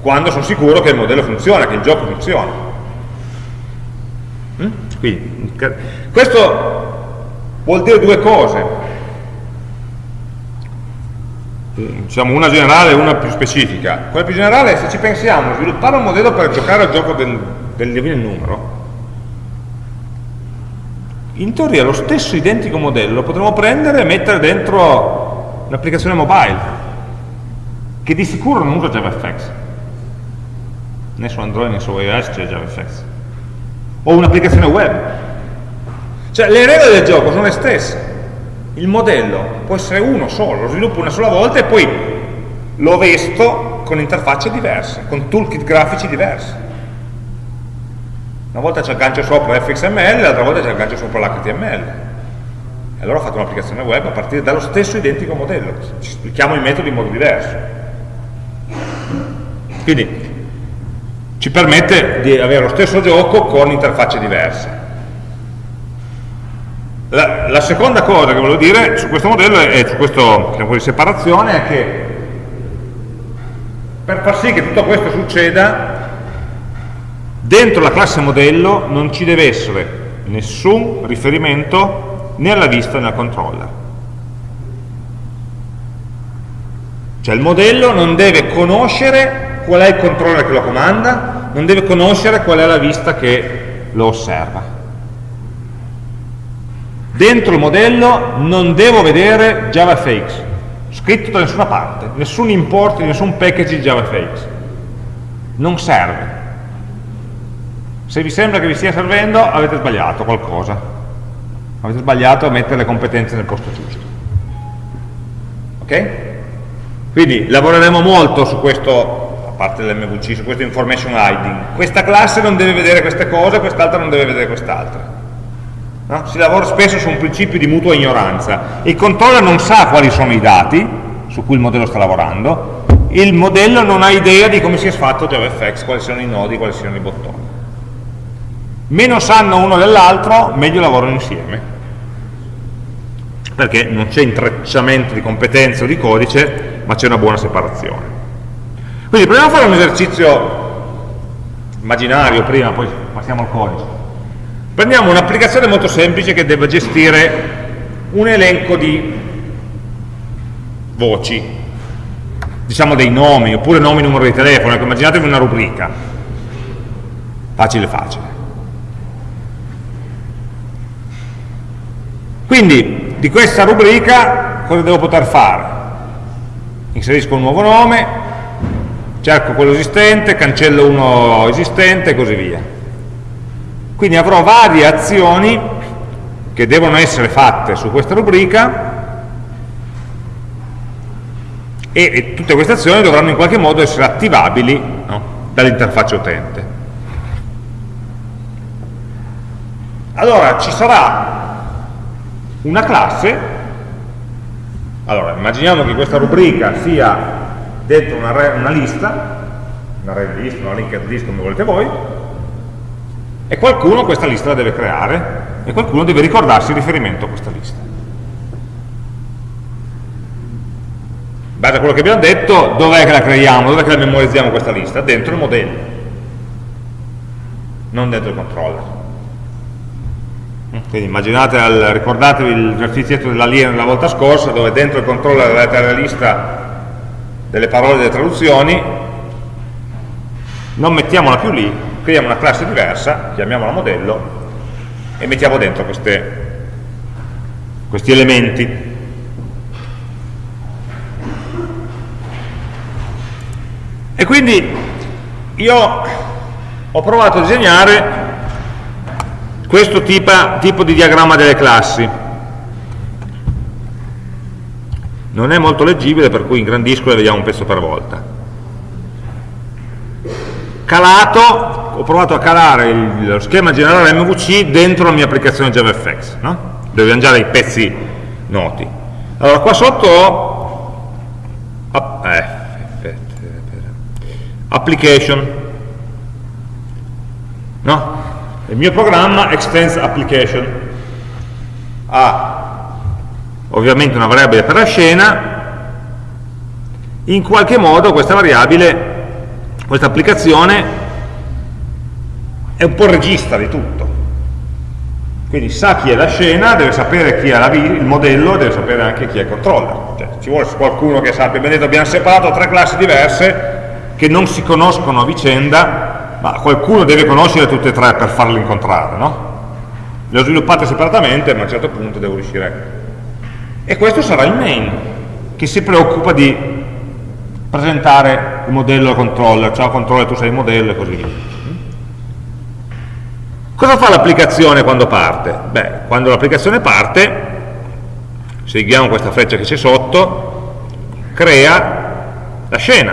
Quando sono sicuro che il modello funziona, che il gioco funziona. Mm? Quindi, questo vuol dire due cose. Diciamo una generale e una più specifica. Quella più generale è se ci pensiamo, sviluppare un modello per giocare al gioco del, del numero, in teoria lo stesso identico modello potremmo prendere e mettere dentro un'applicazione mobile, che di sicuro non usa JavaFX. Né su Android né su iOS c'è JavaFX. O un'applicazione web. Cioè le regole del gioco sono le stesse. Il modello può essere uno solo, lo sviluppo una sola volta e poi lo vesto con interfacce diverse, con toolkit grafici diversi. Una volta ci aggancio sopra fxml, l'altra volta ci aggancio sopra l'html. E allora ho fatto un'applicazione web a partire dallo stesso identico modello. Ci spieghiamo i metodi in modo diverso. Quindi ci permette di avere lo stesso gioco con interfacce diverse. La, la seconda cosa che volevo dire su questo modello e su questo diciamo, di separazione è che per far sì che tutto questo succeda Dentro la classe modello non ci deve essere nessun riferimento né alla vista né al controller. Cioè il modello non deve conoscere qual è il controller che lo comanda, non deve conoscere qual è la vista che lo osserva. Dentro il modello non devo vedere JavaFX, scritto da nessuna parte, nessun import, nessun package di JavaFX. Non serve se vi sembra che vi stia servendo, avete sbagliato qualcosa. Avete sbagliato a mettere le competenze nel posto giusto. Ok? Quindi lavoreremo molto su questo, parte l'MVC, su questo information hiding. Questa classe non deve vedere queste cose, quest'altra non deve vedere quest'altra. No? Si lavora spesso su un principio di mutua ignoranza. Il controller non sa quali sono i dati su cui il modello sta lavorando, il modello non ha idea di come sia fatto JavaFX, quali siano i nodi, quali siano i bottoni meno sanno uno dell'altro, meglio lavorano insieme perché non c'è intrecciamento di competenze o di codice, ma c'è una buona separazione. Quindi proviamo a fare un esercizio immaginario prima, poi passiamo al codice. Prendiamo un'applicazione molto semplice che deve gestire un elenco di voci, diciamo dei nomi, oppure nomi, numero di telefono, ecco, immaginatevi una rubrica, facile facile. Quindi di questa rubrica cosa devo poter fare? Inserisco un nuovo nome, cerco quello esistente, cancello uno esistente e così via. Quindi avrò varie azioni che devono essere fatte su questa rubrica e, e tutte queste azioni dovranno in qualche modo essere attivabili no? dall'interfaccia utente. Allora ci sarà una classe, allora immaginiamo che questa rubrica sia dentro una, una lista, una array list, una linked list come volete voi, e qualcuno questa lista la deve creare e qualcuno deve ricordarsi il riferimento a questa lista. In base a quello che abbiamo detto, dov'è che la creiamo, dov'è che la memorizziamo questa lista? Dentro il modello, non dentro il controller. Quindi immaginate, al, ricordatevi l'esercizietto dell'alieno della volta scorsa, dove dentro il controller avete la lista delle parole delle traduzioni, non mettiamola più lì, creiamo una classe diversa, chiamiamola modello, e mettiamo dentro queste, questi elementi. E quindi io ho provato a disegnare questo tipo, tipo di diagramma delle classi non è molto leggibile per cui ingrandisco e vediamo un pezzo per volta calato ho provato a calare il, lo schema generale MVC dentro la mia applicazione JavaFX no? dove abbiamo già dei pezzi noti allora qua sotto ho eh, application no? il mio programma extends application ha ovviamente una variabile per la scena in qualche modo questa variabile questa applicazione è un po' regista di tutto quindi sa chi è la scena, deve sapere chi è il modello, deve sapere anche chi è il controller. Cioè, ci vuole qualcuno che sappia, detto abbiamo separato tre classi diverse che non si conoscono a vicenda, ma qualcuno deve conoscere tutte e tre per farle incontrare, no? Le ho sviluppate separatamente, ma a un certo punto devo riuscire. E questo sarà il main, che si preoccupa di presentare il modello al controller, ciao controller tu sei il modello e così via. Cosa fa l'applicazione quando parte? Beh, quando l'applicazione parte, seguiamo questa freccia che c'è sotto, crea la scena.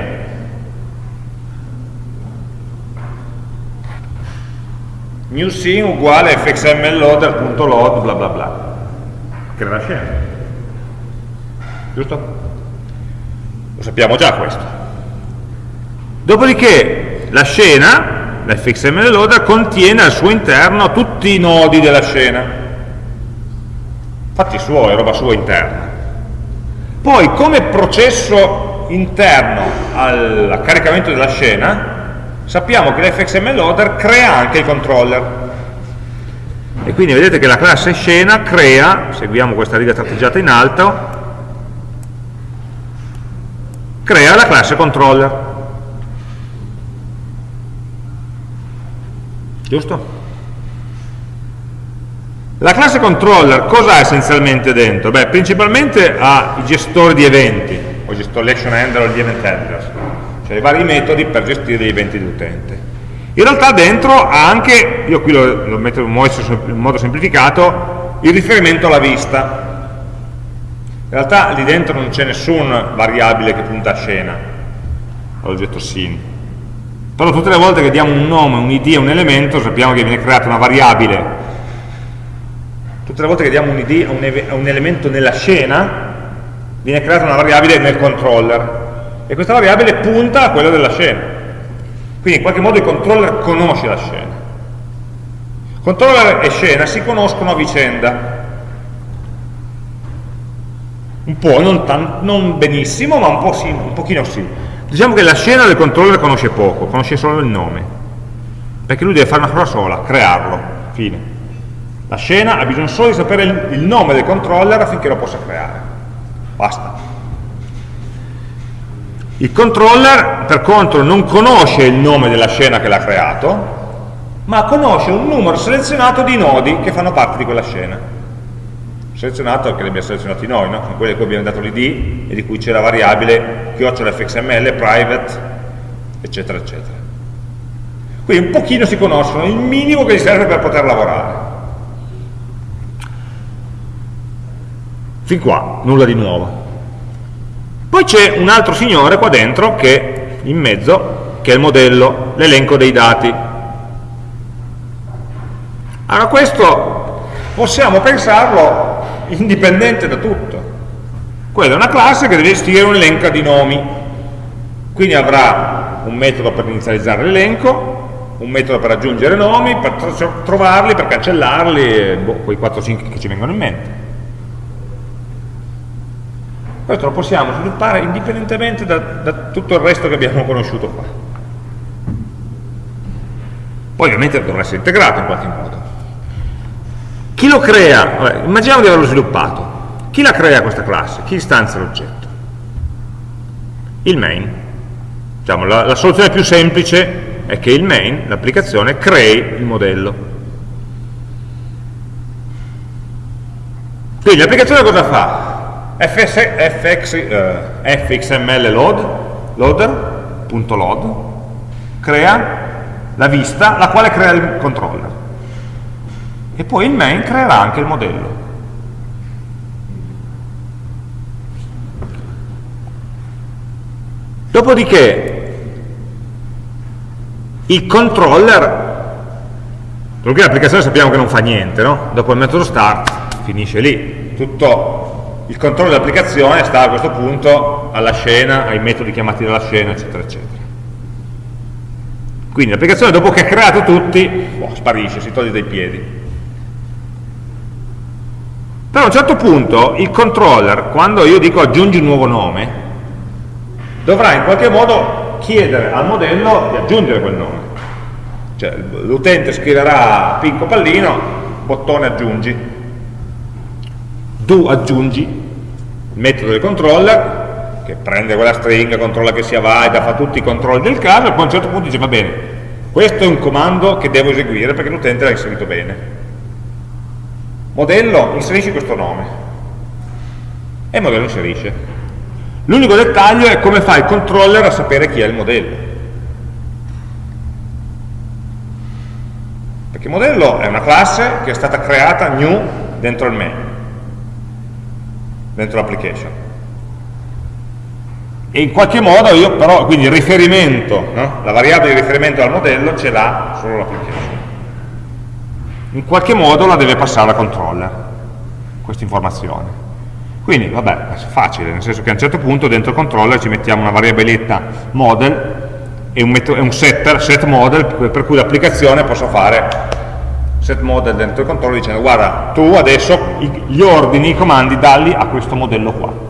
New scene uguale fxmloader.load bla bla bla. Crea la scena. Giusto? Lo sappiamo già questo. Dopodiché la scena l'fxml loader contiene al suo interno tutti i nodi della scena fatti suoi, roba sua interna poi come processo interno al caricamento della scena sappiamo che l'fxml loader crea anche il controller e quindi vedete che la classe scena crea, seguiamo questa riga tratteggiata in alto crea la classe controller giusto? La classe controller cosa ha essenzialmente dentro? Beh, principalmente ha i gestori di eventi, o gestori l'action handler o gli event handlers, cioè i vari metodi per gestire gli eventi dell'utente. In realtà dentro ha anche, io qui lo, lo metto in modo semplificato, il riferimento alla vista. In realtà lì dentro non c'è nessun variabile che punta a scena, all'oggetto scene. Però tutte le volte che diamo un nome, un id a un elemento sappiamo che viene creata una variabile. Tutte le volte che diamo un id a un, a un elemento nella scena viene creata una variabile nel controller. E questa variabile punta a quella della scena. Quindi in qualche modo il controller conosce la scena. Controller e scena si conoscono a vicenda un po', non, non benissimo ma un, po sì, un pochino sì Diciamo che la scena del controller conosce poco, conosce solo il nome, perché lui deve fare una cosa sola, crearlo, fine. La scena ha bisogno solo di sapere il, il nome del controller affinché lo possa creare. Basta. Il controller, per contro, non conosce il nome della scena che l'ha creato, ma conosce un numero selezionato di nodi che fanno parte di quella scena selezionato che li abbiamo selezionati noi, no? quelli a cui abbiamo dato l'id e di cui c'è la variabile fxml, private, eccetera, eccetera. Quindi un pochino si conoscono, il minimo che gli serve per poter lavorare. Fin qua, nulla di nuovo. Poi c'è un altro signore qua dentro, che in mezzo, che è il modello, l'elenco dei dati. Allora questo possiamo pensarlo indipendente da tutto. Quella è una classe che deve gestire un elenco di nomi, quindi avrà un metodo per inizializzare l'elenco, un metodo per aggiungere nomi, per trovarli, per cancellarli, boh, quei 4-5 che ci vengono in mente. Questo lo possiamo sviluppare indipendentemente da, da tutto il resto che abbiamo conosciuto qua. Poi ovviamente dovrà essere integrato in qualche modo. Chi lo crea? Vabbè, immaginiamo di averlo sviluppato. Chi la crea questa classe? Chi istanzia l'oggetto? Il main. Diciamo, la, la soluzione più semplice è che il main, l'applicazione, crei il modello. Quindi l'applicazione cosa fa? FS, FX, eh, fxml load, loader.load, crea la vista, la quale crea il controller e poi il main creerà anche il modello. Dopodiché il controller, perché l'applicazione sappiamo che non fa niente, no? dopo il metodo start finisce lì, tutto il controllo dell'applicazione sta a questo punto alla scena, ai metodi chiamati dalla scena, eccetera, eccetera. Quindi l'applicazione dopo che ha creato tutti, boh, sparisce, si toglie dai piedi. Però a un certo punto il controller, quando io dico aggiungi un nuovo nome, dovrà in qualche modo chiedere al modello di aggiungere quel nome. Cioè l'utente scriverà picco pallino, bottone aggiungi, tu aggiungi il metodo del controller che prende quella stringa, controlla che sia valida, fa tutti i controlli del caso e poi a un certo punto dice va bene, questo è un comando che devo eseguire perché l'utente l'ha inserito bene. Modello, inserisci questo nome. E il modello inserisce. L'unico dettaglio è come fa il controller a sapere chi è il modello. Perché modello è una classe che è stata creata new dentro il main, dentro l'application e in qualche modo io però, quindi il riferimento, no? la variabile di riferimento al modello ce l'ha solo l'application. In qualche modo la deve passare al controller, questa informazione. Quindi, vabbè, è facile, nel senso che a un certo punto dentro il controller ci mettiamo una variabiletta model e un, un setter, set model, per cui l'applicazione possa fare set model dentro il controller dicendo guarda, tu adesso gli ordini, i comandi, dalli a questo modello qua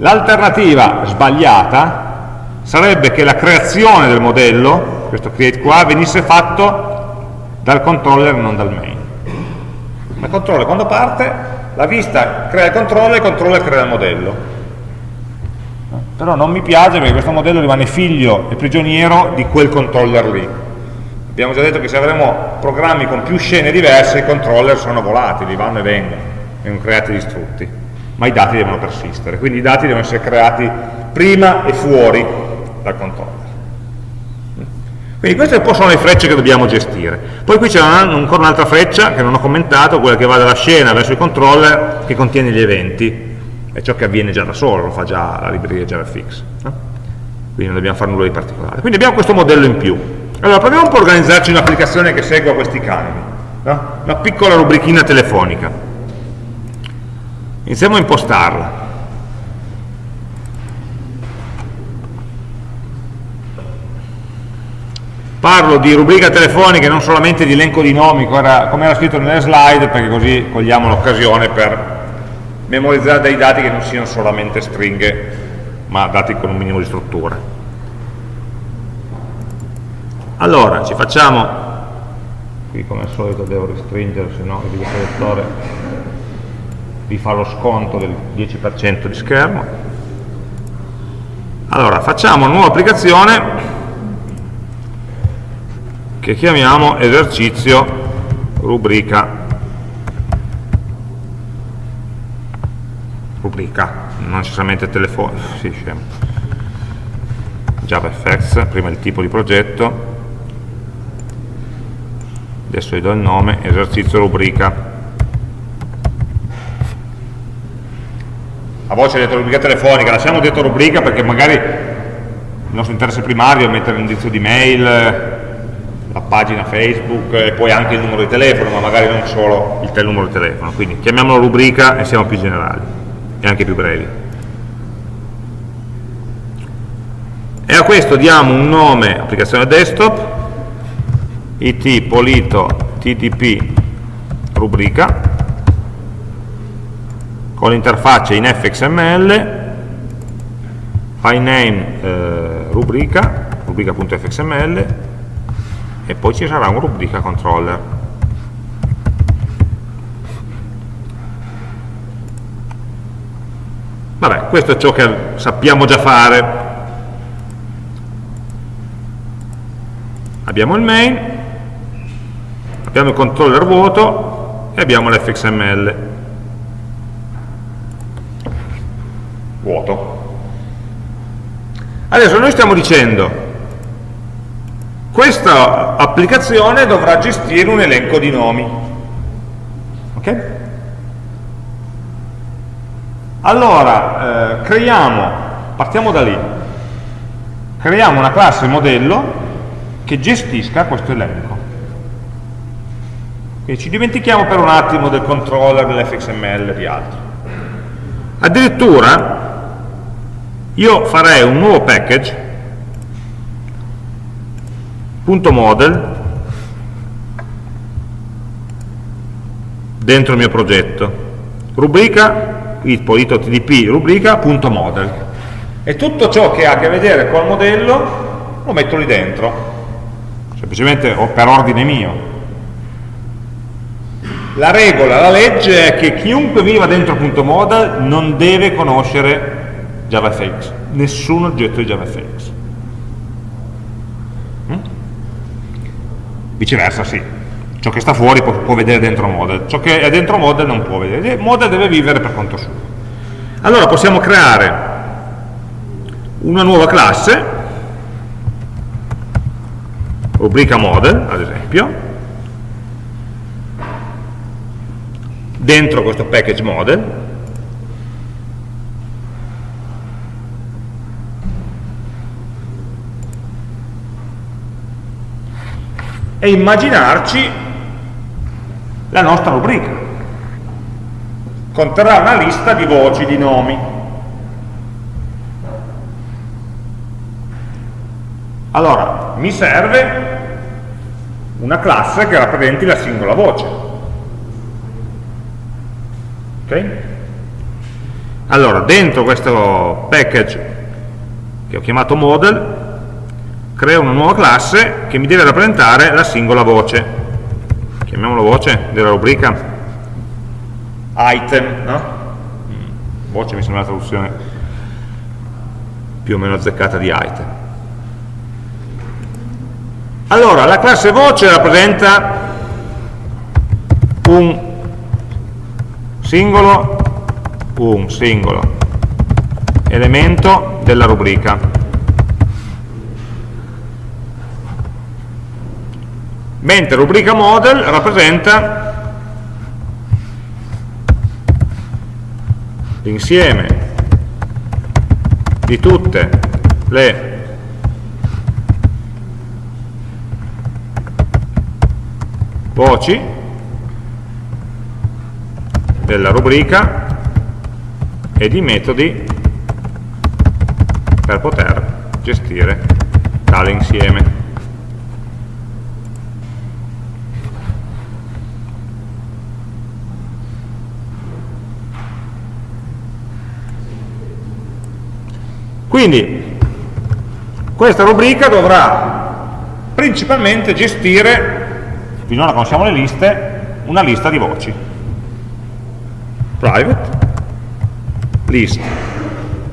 L'alternativa sbagliata sarebbe che la creazione del modello, questo create qua, venisse fatto dal controller e non dal main. Ma il controller quando parte, la vista crea il controller e il controller crea il modello. Però non mi piace perché questo modello rimane figlio e prigioniero di quel controller lì. Abbiamo già detto che se avremo programmi con più scene diverse, i controller sono volatili, vanno e vengono, vengono creati distrutti ma i dati devono persistere, quindi i dati devono essere creati prima e fuori dal controller. Quindi queste un po' sono le frecce che dobbiamo gestire. Poi qui c'è ancora un'altra freccia che non ho commentato, quella che va dalla scena verso il controller che contiene gli eventi, è ciò che avviene già da solo, lo fa già la libreria JavaFX. No? Quindi non dobbiamo fare nulla di particolare. Quindi abbiamo questo modello in più. Allora proviamo un po' a organizzarci un'applicazione che segua questi canoni, no? una piccola rubrichina telefonica. Iniziamo a impostarla. Parlo di rubrica telefonica e non solamente di elenco di nomi, come era scritto nelle slide, perché così cogliamo l'occasione per memorizzare dei dati che non siano solamente stringhe, ma dati con un minimo di struttura. Allora, ci facciamo, qui come al solito devo restringere, se no il videoproiettore vi fa lo sconto del 10% di schermo. Allora, facciamo una nuova applicazione che chiamiamo esercizio rubrica. Rubrica, non necessariamente telefono, sì. JavaFX, prima il tipo di progetto, adesso gli do il nome, esercizio rubrica. A voce detto rubrica telefonica, lasciamo detto rubrica perché magari il nostro interesse primario è mettere l'indirizzo di mail, la pagina Facebook e poi anche il numero di telefono, ma magari non solo il numero di telefono, quindi chiamiamolo rubrica e siamo più generali e anche più brevi. E a questo diamo un nome applicazione desktop, it polito tdp rubrica con l'interfaccia in fxml, file eh, rubrica, rubrica.fxml e poi ci sarà un rubrica controller. Vabbè, questo è ciò che sappiamo già fare. Abbiamo il main, abbiamo il controller vuoto e abbiamo l'fxml. vuoto. Adesso noi stiamo dicendo questa applicazione dovrà gestire un elenco di nomi. Ok? Allora, eh, creiamo, partiamo da lì, creiamo una classe modello che gestisca questo elenco. Quindi ci dimentichiamo per un attimo del controller, dell'fxml e di altro. Addirittura io farei un nuovo package .model. Dentro il mio progetto. Rubrica ito tdp rubrica.model e tutto ciò che ha a che vedere col modello lo metto lì dentro. Semplicemente per ordine mio. La regola, la legge è che chiunque viva dentro .model non deve conoscere JavaFX. Nessun oggetto di JavaFX viceversa sì. Ciò che sta fuori può, può, vedere dentro model. Ciò che è dentro model non può vedere. Model deve vivere per conto suo. Allora possiamo creare una nuova classe. Rubrica model ad esempio. Dentro questo package model e immaginarci la nostra rubrica. Conterrà una lista di voci, di nomi. Allora, mi serve una classe che rappresenti la singola voce. Ok? Allora, dentro questo package che ho chiamato model, creo una nuova classe che mi deve rappresentare la singola voce. Chiamiamolo voce della rubrica. Item no? Mm, voce mi sembra la traduzione più o meno azzeccata di item. Allora la classe voce rappresenta un singolo un singolo elemento della rubrica mentre rubrica model rappresenta l'insieme di tutte le voci della rubrica e di metodi per poter gestire tale insieme. Quindi questa rubrica dovrà principalmente gestire, finora conosciamo le liste, una lista di voci. Private, list,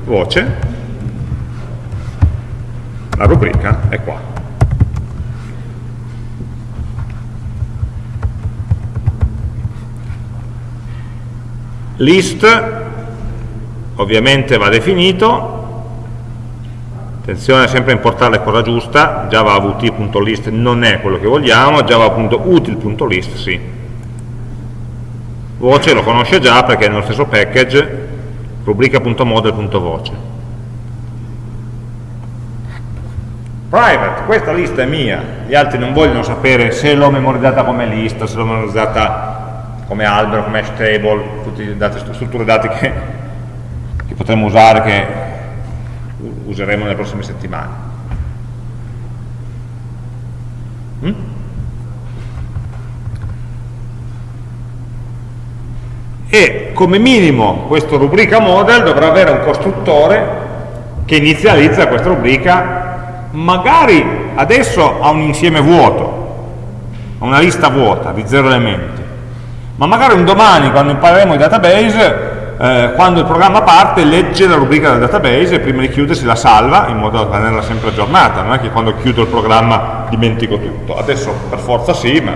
voce, la rubrica è qua. List ovviamente va definito attenzione sempre a importare la cosa giusta javavt.list non è quello che vogliamo java.util.list sì. Voce lo conosce già perché è nello stesso package rubrica.model.voce private, questa lista è mia gli altri non vogliono sapere se l'ho memorizzata come lista se l'ho memorizzata come albero, come hash table tutte le strutture dati che, che potremmo usare che useremo nelle prossime settimane. Mm? E come minimo questo rubrica model dovrà avere un costruttore che inizializza questa rubrica, magari adesso ha un insieme vuoto, ha una lista vuota di zero elementi, ma magari un domani quando impareremo i database eh, quando il programma parte legge la rubrica del database e prima di chiudersi la salva in modo da tenerla sempre aggiornata, non è che quando chiudo il programma dimentico tutto, adesso per forza sì, ma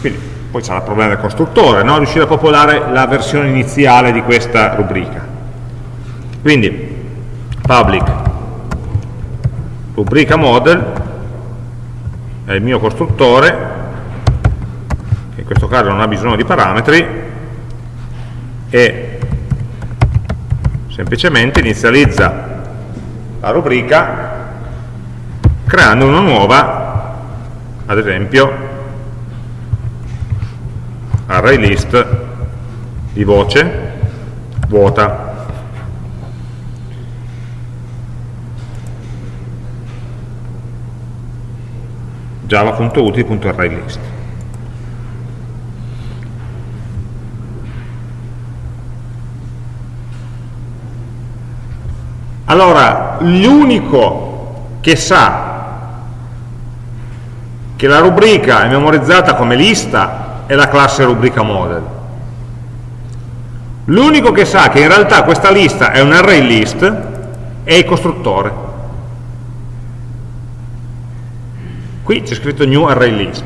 quindi poi sarà il problema del costruttore, no? riuscire a popolare la versione iniziale di questa rubrica. Quindi public rubrica model è il mio costruttore, che in questo caso non ha bisogno di parametri, e semplicemente inizializza la rubrica creando una nuova, ad esempio, array list di voce vuota. Java.util.arraylist allora l'unico che sa che la rubrica è memorizzata come lista è la classe rubrica model. L'unico che sa che in realtà questa lista è un array list è il costruttore. Qui c'è scritto new array list.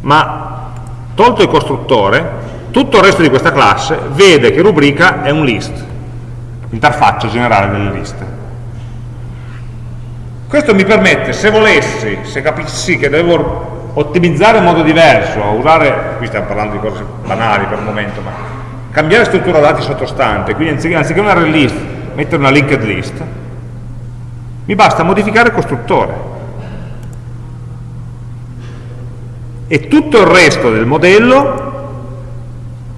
Ma tolto il costruttore tutto il resto di questa classe vede che rubrica è un list interfaccia generale delle liste questo mi permette, se volessi, se capissi che devo ottimizzare in modo diverso, usare, qui stiamo parlando di cose banali per il momento, ma cambiare struttura dati sottostante, quindi anziché, anziché un array list, mettere una linked list, mi basta modificare il costruttore. E tutto il resto del modello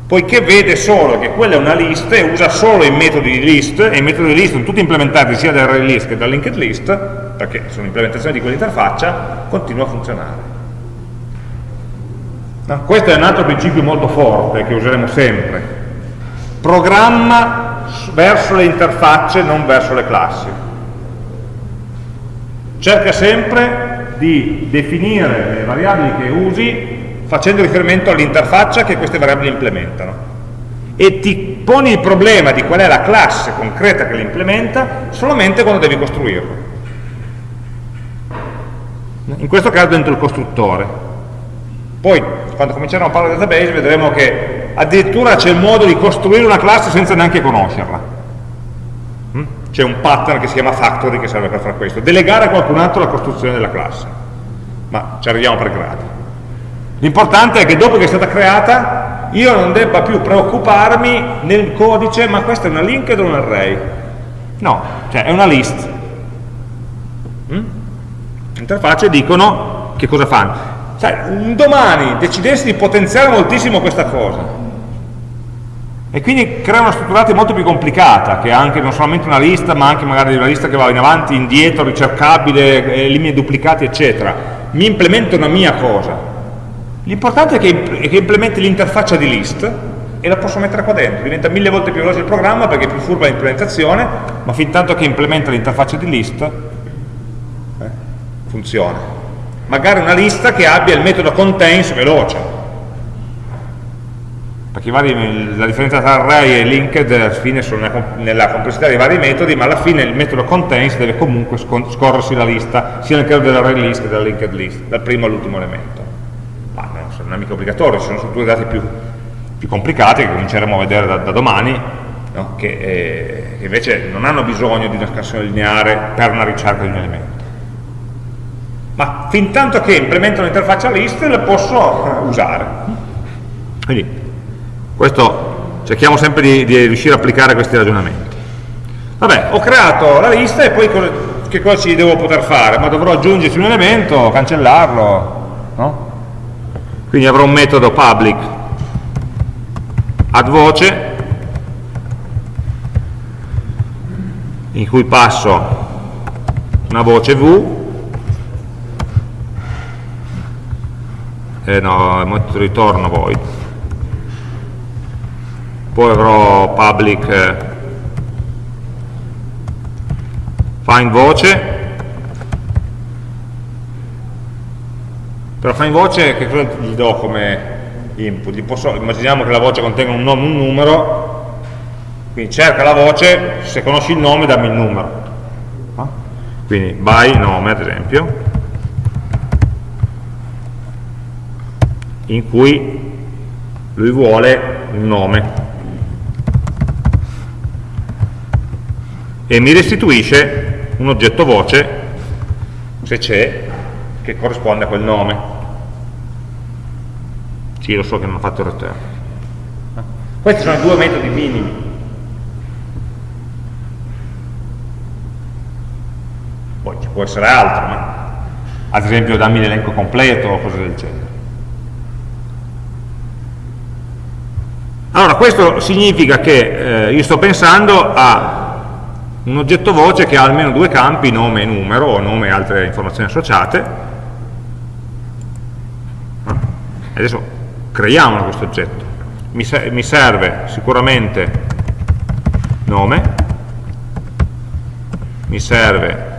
poiché vede solo che quella è una lista e usa solo i metodi di list, e i metodi di list sono tutti implementati sia da array list che da linked list, perché sono implementazioni di quell'interfaccia, continua a funzionare. No? Questo è un altro principio molto forte che useremo sempre. Programma verso le interfacce, non verso le classi. Cerca sempre di definire le variabili che usi facendo riferimento all'interfaccia che queste variabili implementano. E ti poni il problema di qual è la classe concreta che le implementa solamente quando devi costruirlo. In questo caso dentro il costruttore. Poi quando cominceremo a parlare di database vedremo che addirittura c'è il modo di costruire una classe senza neanche conoscerla. Mm? c'è un pattern che si chiama factory che serve per fare questo. Delegare a qualcun altro la costruzione della classe. Ma ci arriviamo per gradi L'importante è che dopo che è stata creata io non debba più preoccuparmi nel codice, ma questa è una linked o un array? No, cioè è una list. Mm? Interfacce dicono che cosa fanno. Sai, un domani decidessi di potenziare moltissimo questa cosa e quindi crea una strutturata molto più complicata che anche non solamente una lista ma anche magari una lista che va in avanti, indietro, ricercabile, elimina duplicati eccetera mi implemento una mia cosa L'importante è che, che implementi l'interfaccia di list e la posso mettere qua dentro, diventa mille volte più veloce il programma perché è più furba l'implementazione, ma fin tanto che implementa l'interfaccia di list eh, funziona. Magari una lista che abbia il metodo contains veloce, perché vari, la differenza tra array e linked alla fine sono nella, complessità dei vari metodi, ma alla fine il metodo contains deve comunque scorrersi la lista, sia nel caso dell'array list che della linked list, dal primo all'ultimo elemento è mica obbligatorio, ci sono strutture dati più, più complicate che cominceremo a vedere da, da domani, no? che, eh, che, invece non hanno bisogno di una scansione lineare per una ricerca di un elemento. Ma fin tanto che implemento un'interfaccia list le posso eh, usare. Quindi questo cerchiamo sempre di, di riuscire a applicare questi ragionamenti. Vabbè, ho creato la lista e poi cosa, che cosa ci devo poter fare? Ma dovrò aggiungerci un elemento, cancellarlo, no? Quindi avrò un metodo public. Add voce in cui passo una voce v eh no, ritorno void poi avrò public eh, find voce però fa in voce che cosa gli do come input? Posso, immaginiamo che la voce contenga un nome un numero, quindi cerca la voce, se conosci il nome dammi il numero. Quindi by nome ad esempio, in cui lui vuole un nome e mi restituisce un oggetto voce se c'è che corrisponde a quel nome sì, lo so che non ho fatto il return. Questi sono due metodi minimi. Poi ci può essere altro, ma ad esempio dammi l'elenco completo o cose del genere. Allora, questo significa che eh, io sto pensando a un oggetto voce che ha almeno due campi, nome e numero, o nome e altre informazioni associate. Ah, adesso creiamolo questo oggetto. Mi, mi serve sicuramente nome, mi serve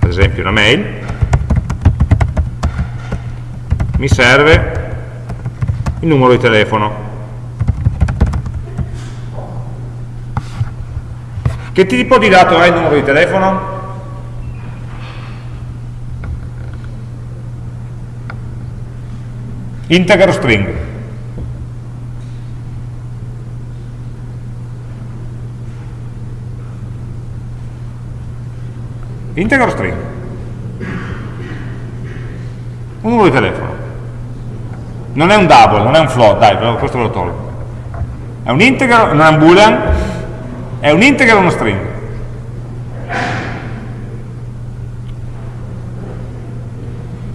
ad esempio una mail, mi serve il numero di telefono. Che tipo di dato è il numero di telefono? Integer string. Integer string. Un numero di telefono non è un double, non è un float, dai, questo ve lo tolgo. È un integer, non è un boolean, è un integer o uno string?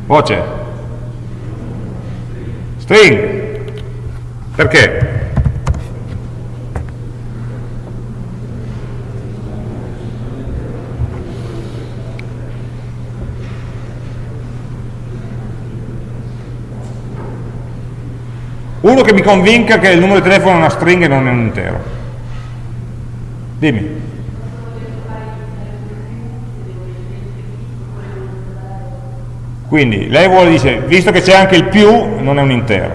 Voce. String. Perché? Uno che mi convinca che il numero di telefono è una stringa e non è un intero. Dimmi. Quindi lei vuole dire, visto che c'è anche il più, non è un intero.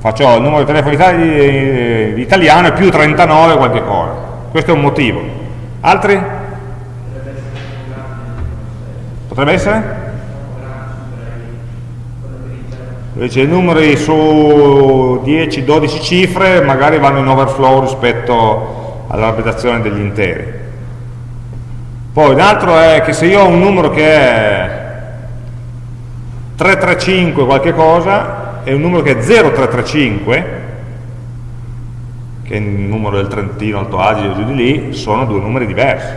Faccio il numero di telefono itali italiano è più 39 qualche cosa. Questo è un motivo. Altri? Potrebbe essere? invece i numeri su 10-12 cifre magari vanno in overflow rispetto all'arbitrazione degli interi poi un altro è che se io ho un numero che è 335 qualche cosa e un numero che è 0335 che è il numero del Trentino, Alto Adige giù di lì sono due numeri diversi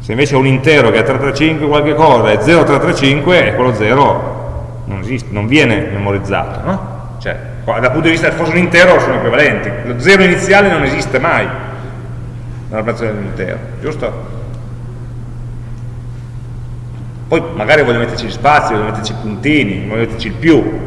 se invece ho un intero che è 335 qualche cosa e 0335 è quello 0 non, esiste, non viene memorizzato, no? Cioè, dal punto di vista del fosse un intero sono equivalenti. Lo zero iniziale non esiste mai nell'operazione dell'intero, giusto? Poi magari voglio metterci gli spazi, voglio metterci i puntini, voglio metterci il più.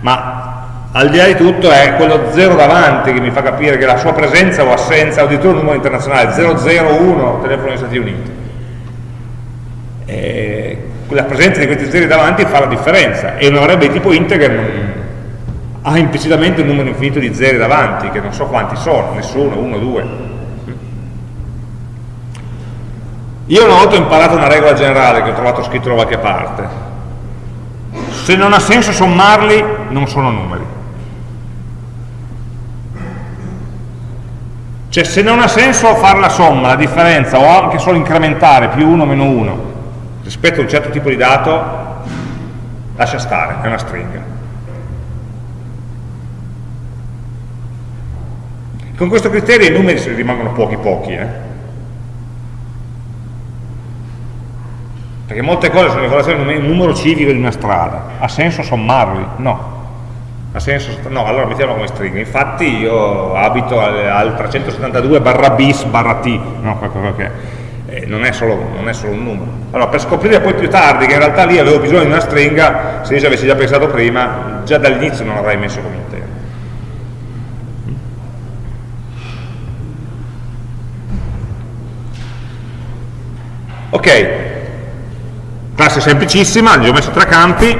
Ma al di là di tutto è quello zero davanti che mi fa capire che la sua presenza o assenza, o addirittura un numero internazionale, 001, telefono degli Stati Uniti eh, la presenza di questi zeri davanti fa la differenza e una variabile di tipo integer ha implicitamente un numero infinito di zeri davanti che non so quanti sono, nessuno, uno, due io una volta ho imparato una regola generale che ho trovato scritto da qualche parte se non ha senso sommarli non sono numeri cioè se non ha senso fare la somma, la differenza o anche solo incrementare più 1 meno 1 rispetto a un certo tipo di dato lascia stare, è una stringa. Con questo criterio i numeri rimangono pochi pochi, eh? Perché molte cose sono in relazione al numero civico di una strada, ha senso sommarli? No. Ha senso, no, allora mettiamolo come stringa. Infatti io abito al, al 372 barra bis barra t, no, qualcosa che eh, non, è solo, non, è solo, un numero. Allora, per scoprire poi più tardi che in realtà lì avevo bisogno di una stringa, se io ci avessi già pensato prima, già dall'inizio non l'avrei messo come intero. Ok, classe semplicissima, gli ho messo tre campi,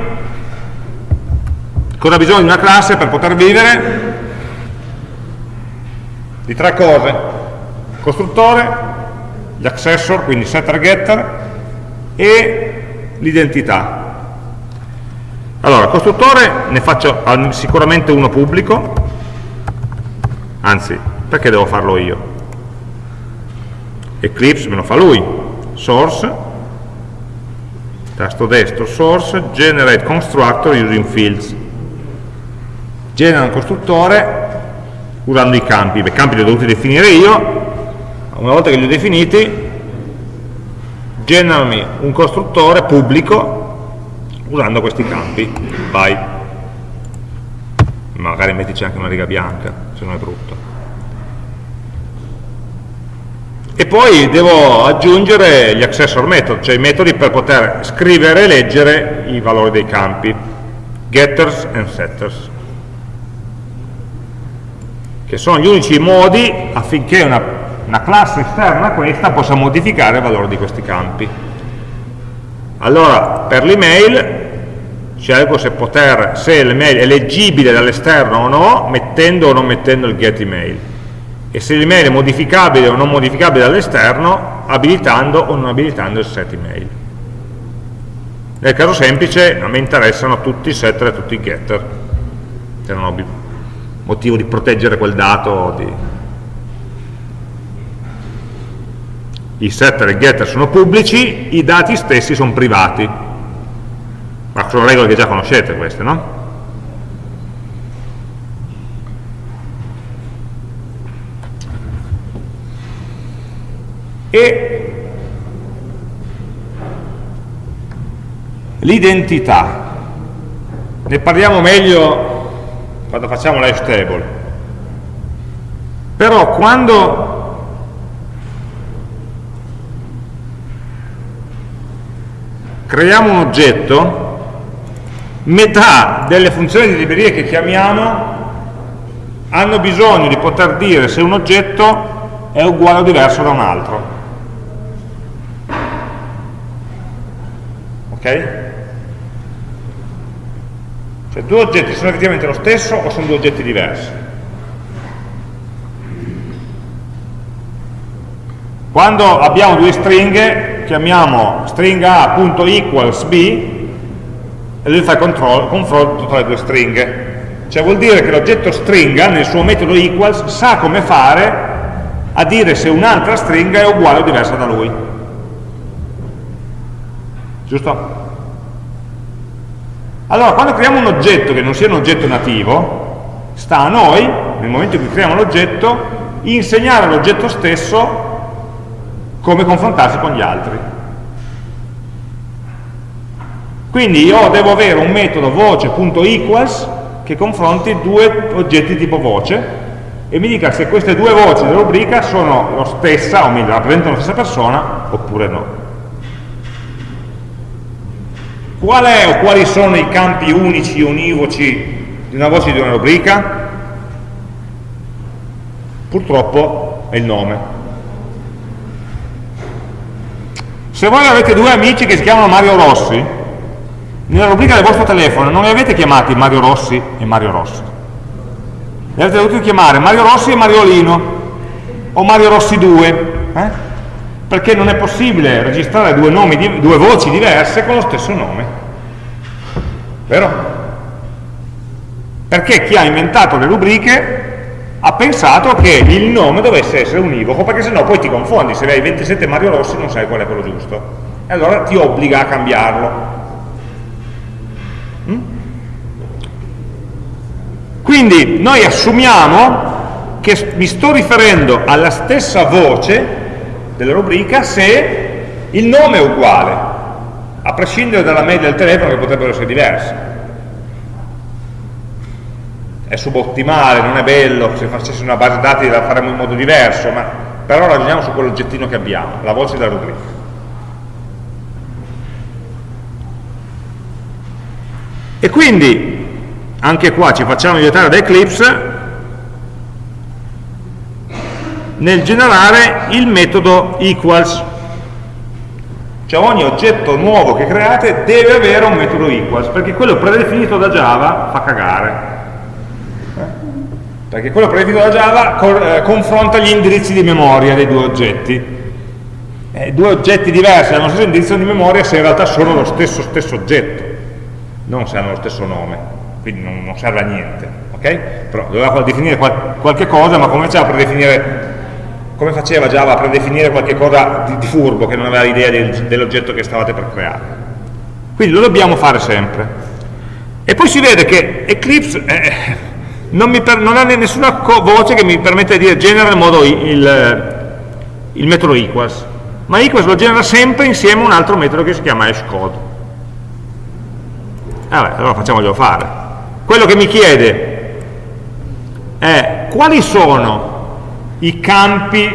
cosa ha bisogno di una classe per poter vivere? Di tre cose, costruttore, gli accessor, quindi setter getter, e l'identità. Allora, costruttore ne faccio sicuramente uno pubblico, anzi, perché devo farlo io? Eclipse me lo fa lui, source, tasto destro, source, generate constructor using fields. Genera un costruttore usando i campi, i campi li ho dovuti definire io, una volta che li ho definiti generami un costruttore pubblico usando questi campi. Vai. Magari mettici anche una riga bianca, se non è brutto. E poi devo aggiungere gli accessor method, cioè i metodi per poter scrivere e leggere i valori dei campi, getters and setters, che sono gli unici modi affinché una, una classe esterna a questa possa modificare il valore di questi campi. Allora, per l'email scelgo se, se l'email è leggibile dall'esterno o no, mettendo o non mettendo il get email e se l'email è modificabile o non modificabile dall'esterno, abilitando o non abilitando il set email. Nel caso semplice a me interessano tutti i setter e tutti i getter, se non ho motivo di proteggere quel dato. Di... I setter e i getter sono pubblici, i dati stessi sono privati. Ma sono regole che già conoscete queste, no? E l'identità. Ne parliamo meglio quando facciamo life table. Però quando creiamo un oggetto metà delle funzioni di libreria che chiamiamo hanno bisogno di poter dire se un oggetto è uguale o diverso da un altro ok? Cioè due oggetti sono effettivamente lo stesso o sono due oggetti diversi? Quando abbiamo due stringhe, chiamiamo stringa A.equals B e lui fa il confronto tra le due stringhe. Cioè vuol dire che l'oggetto stringa, nel suo metodo equals, sa come fare a dire se un'altra stringa è uguale o diversa da lui giusto? Allora, quando creiamo un oggetto che non sia un oggetto nativo, sta a noi, nel momento in cui creiamo l'oggetto, insegnare all'oggetto stesso come confrontarsi con gli altri. Quindi io devo avere un metodo voce.equals che confronti due oggetti tipo voce e mi dica se queste due voci della rubrica sono la stessa, o meglio, rappresentano la stessa persona, oppure no. Qual è o quali sono i campi unici, univoci di una voce di una rubrica? Purtroppo è il nome. Se voi avete due amici che si chiamano Mario Rossi, nella rubrica del vostro telefono non li avete chiamati Mario Rossi e Mario Rossi. Li avete dovuti chiamare Mario Rossi e Mariolino, o Mario Rossi 2, eh? Perché non è possibile registrare due, nomi, due voci diverse con lo stesso nome. Vero? Perché chi ha inventato le rubriche ha pensato che il nome dovesse essere univoco, perché sennò poi ti confondi, se hai 27 Mario Rossi non sai qual è quello giusto. E allora ti obbliga a cambiarlo. Mm? Quindi noi assumiamo che mi sto riferendo alla stessa voce della rubrica se il nome è uguale, a prescindere dalla media del telefono che potrebbero essere diverse. È subottimale, non è bello, se facessi una base dati la faremmo in modo diverso, ma però ragioniamo su quell'oggettino che abbiamo, la voce della rubrica. E quindi, anche qua ci facciamo aiutare da Eclipse, nel generare il metodo equals. Cioè ogni oggetto nuovo che create deve avere un metodo equals perché quello predefinito da Java fa cagare. Perché quello predefinito da Java eh, confronta gli indirizzi di memoria dei due oggetti. Eh, due oggetti diversi hanno lo stesso indirizzo di memoria se in realtà sono lo stesso stesso oggetto non se hanno lo stesso nome. Quindi non, non serve a niente ok? però doveva definire qual qualche cosa ma come a predefinire come faceva Java a predefinire qualche cosa di, di furbo che non aveva idea del, dell'oggetto che stavate per creare? Quindi lo dobbiamo fare sempre. E poi si vede che Eclipse eh, non, per, non, ha nessuna voce che mi permette di dire genera in modo il, il metodo equals. Ma equals lo genera sempre insieme a un altro metodo che si chiama hashcode. Vabbè, allora facciamoglielo fare. Quello che mi chiede è quali sono i campi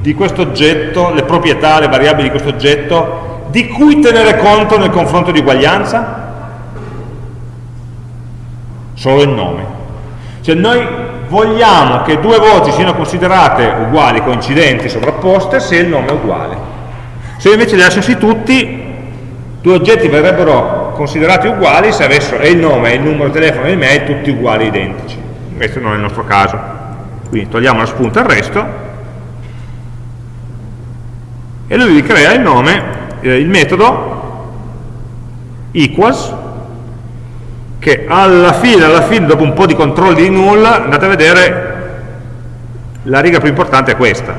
di questo oggetto, le proprietà, le variabili di questo oggetto, di cui tenere conto nel confronto di uguaglianza? Solo il nome. Cioè noi vogliamo che due voci siano considerate uguali, coincidenti, sovrapposte, se il nome è uguale. Se invece li lasciassi tutti, due oggetti verrebbero considerati uguali se avessero il nome, il numero di telefono e l'email tutti uguali, identici. Questo non è il nostro caso. Quindi togliamo la spunta al resto e lui vi crea il nome, eh, il metodo equals che alla fine, alla fine, dopo un po' di controlli di null, andate a vedere la riga più importante è questa.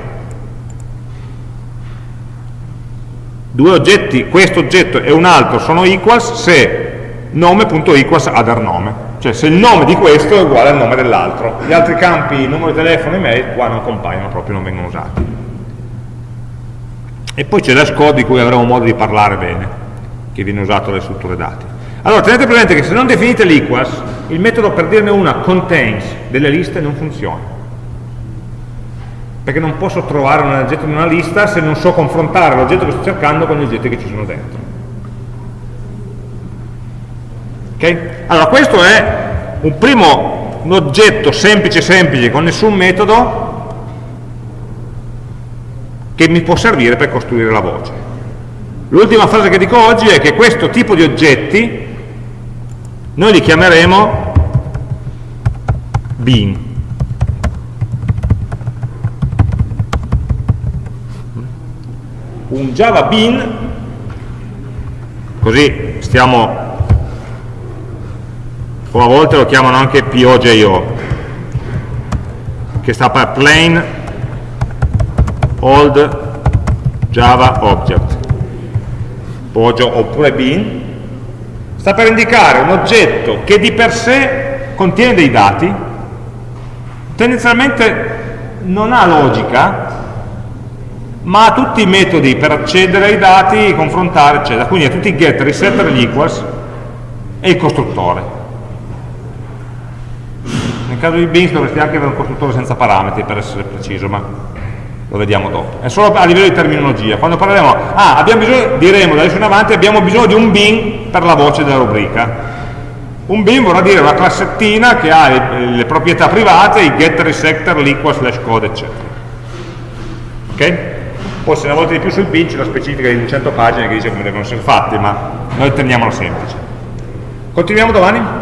Due oggetti, questo oggetto e un altro sono equals se nome.equals other nome, cioè se il nome di questo è uguale al nome dell'altro. Gli altri campi, numero di telefono e mail, qua non compaiono proprio, non vengono usati. E poi c'è l'hashcode di cui avremo modo di parlare bene, che viene usato dalle strutture dati. Allora, tenete presente che se non definite l'equals, il metodo per dirne una contains delle liste non funziona. Perché non posso trovare un oggetto in una lista se non so confrontare l'oggetto che sto cercando con gli oggetti che ci sono dentro. Ok? Allora, questo è un primo un oggetto semplice semplice con nessun metodo che mi può servire per costruire la voce. L'ultima frase che dico oggi è che questo tipo di oggetti noi li chiameremo bean. Un Java bean, così stiamo, o a volte lo chiamano anche POJO, che sta per Plain old java object Poggio oppure bin sta per indicare un oggetto che di per sé contiene dei dati tendenzialmente non ha logica ma ha tutti i metodi per accedere ai dati, confrontare, eccetera. Quindi ha tutti i get, resetter, gli equals e il costruttore. Caso di Beans dovresti anche avere un costruttore senza parametri per essere preciso, ma lo vediamo dopo. È solo a livello di terminologia. Quando parleremo, ah, abbiamo bisogno, diremo da adesso in avanti, abbiamo bisogno di un bin per la voce della rubrica. Un bin vorrà dire una classettina che ha le, le proprietà private, i getter, i sector, l'equal, slash code, eccetera. Ok? Poi se ne volete di più sul bin c'è la specifica di 100 pagine che dice come devono essere fatti, ma noi teniamola semplice. Continuiamo domani?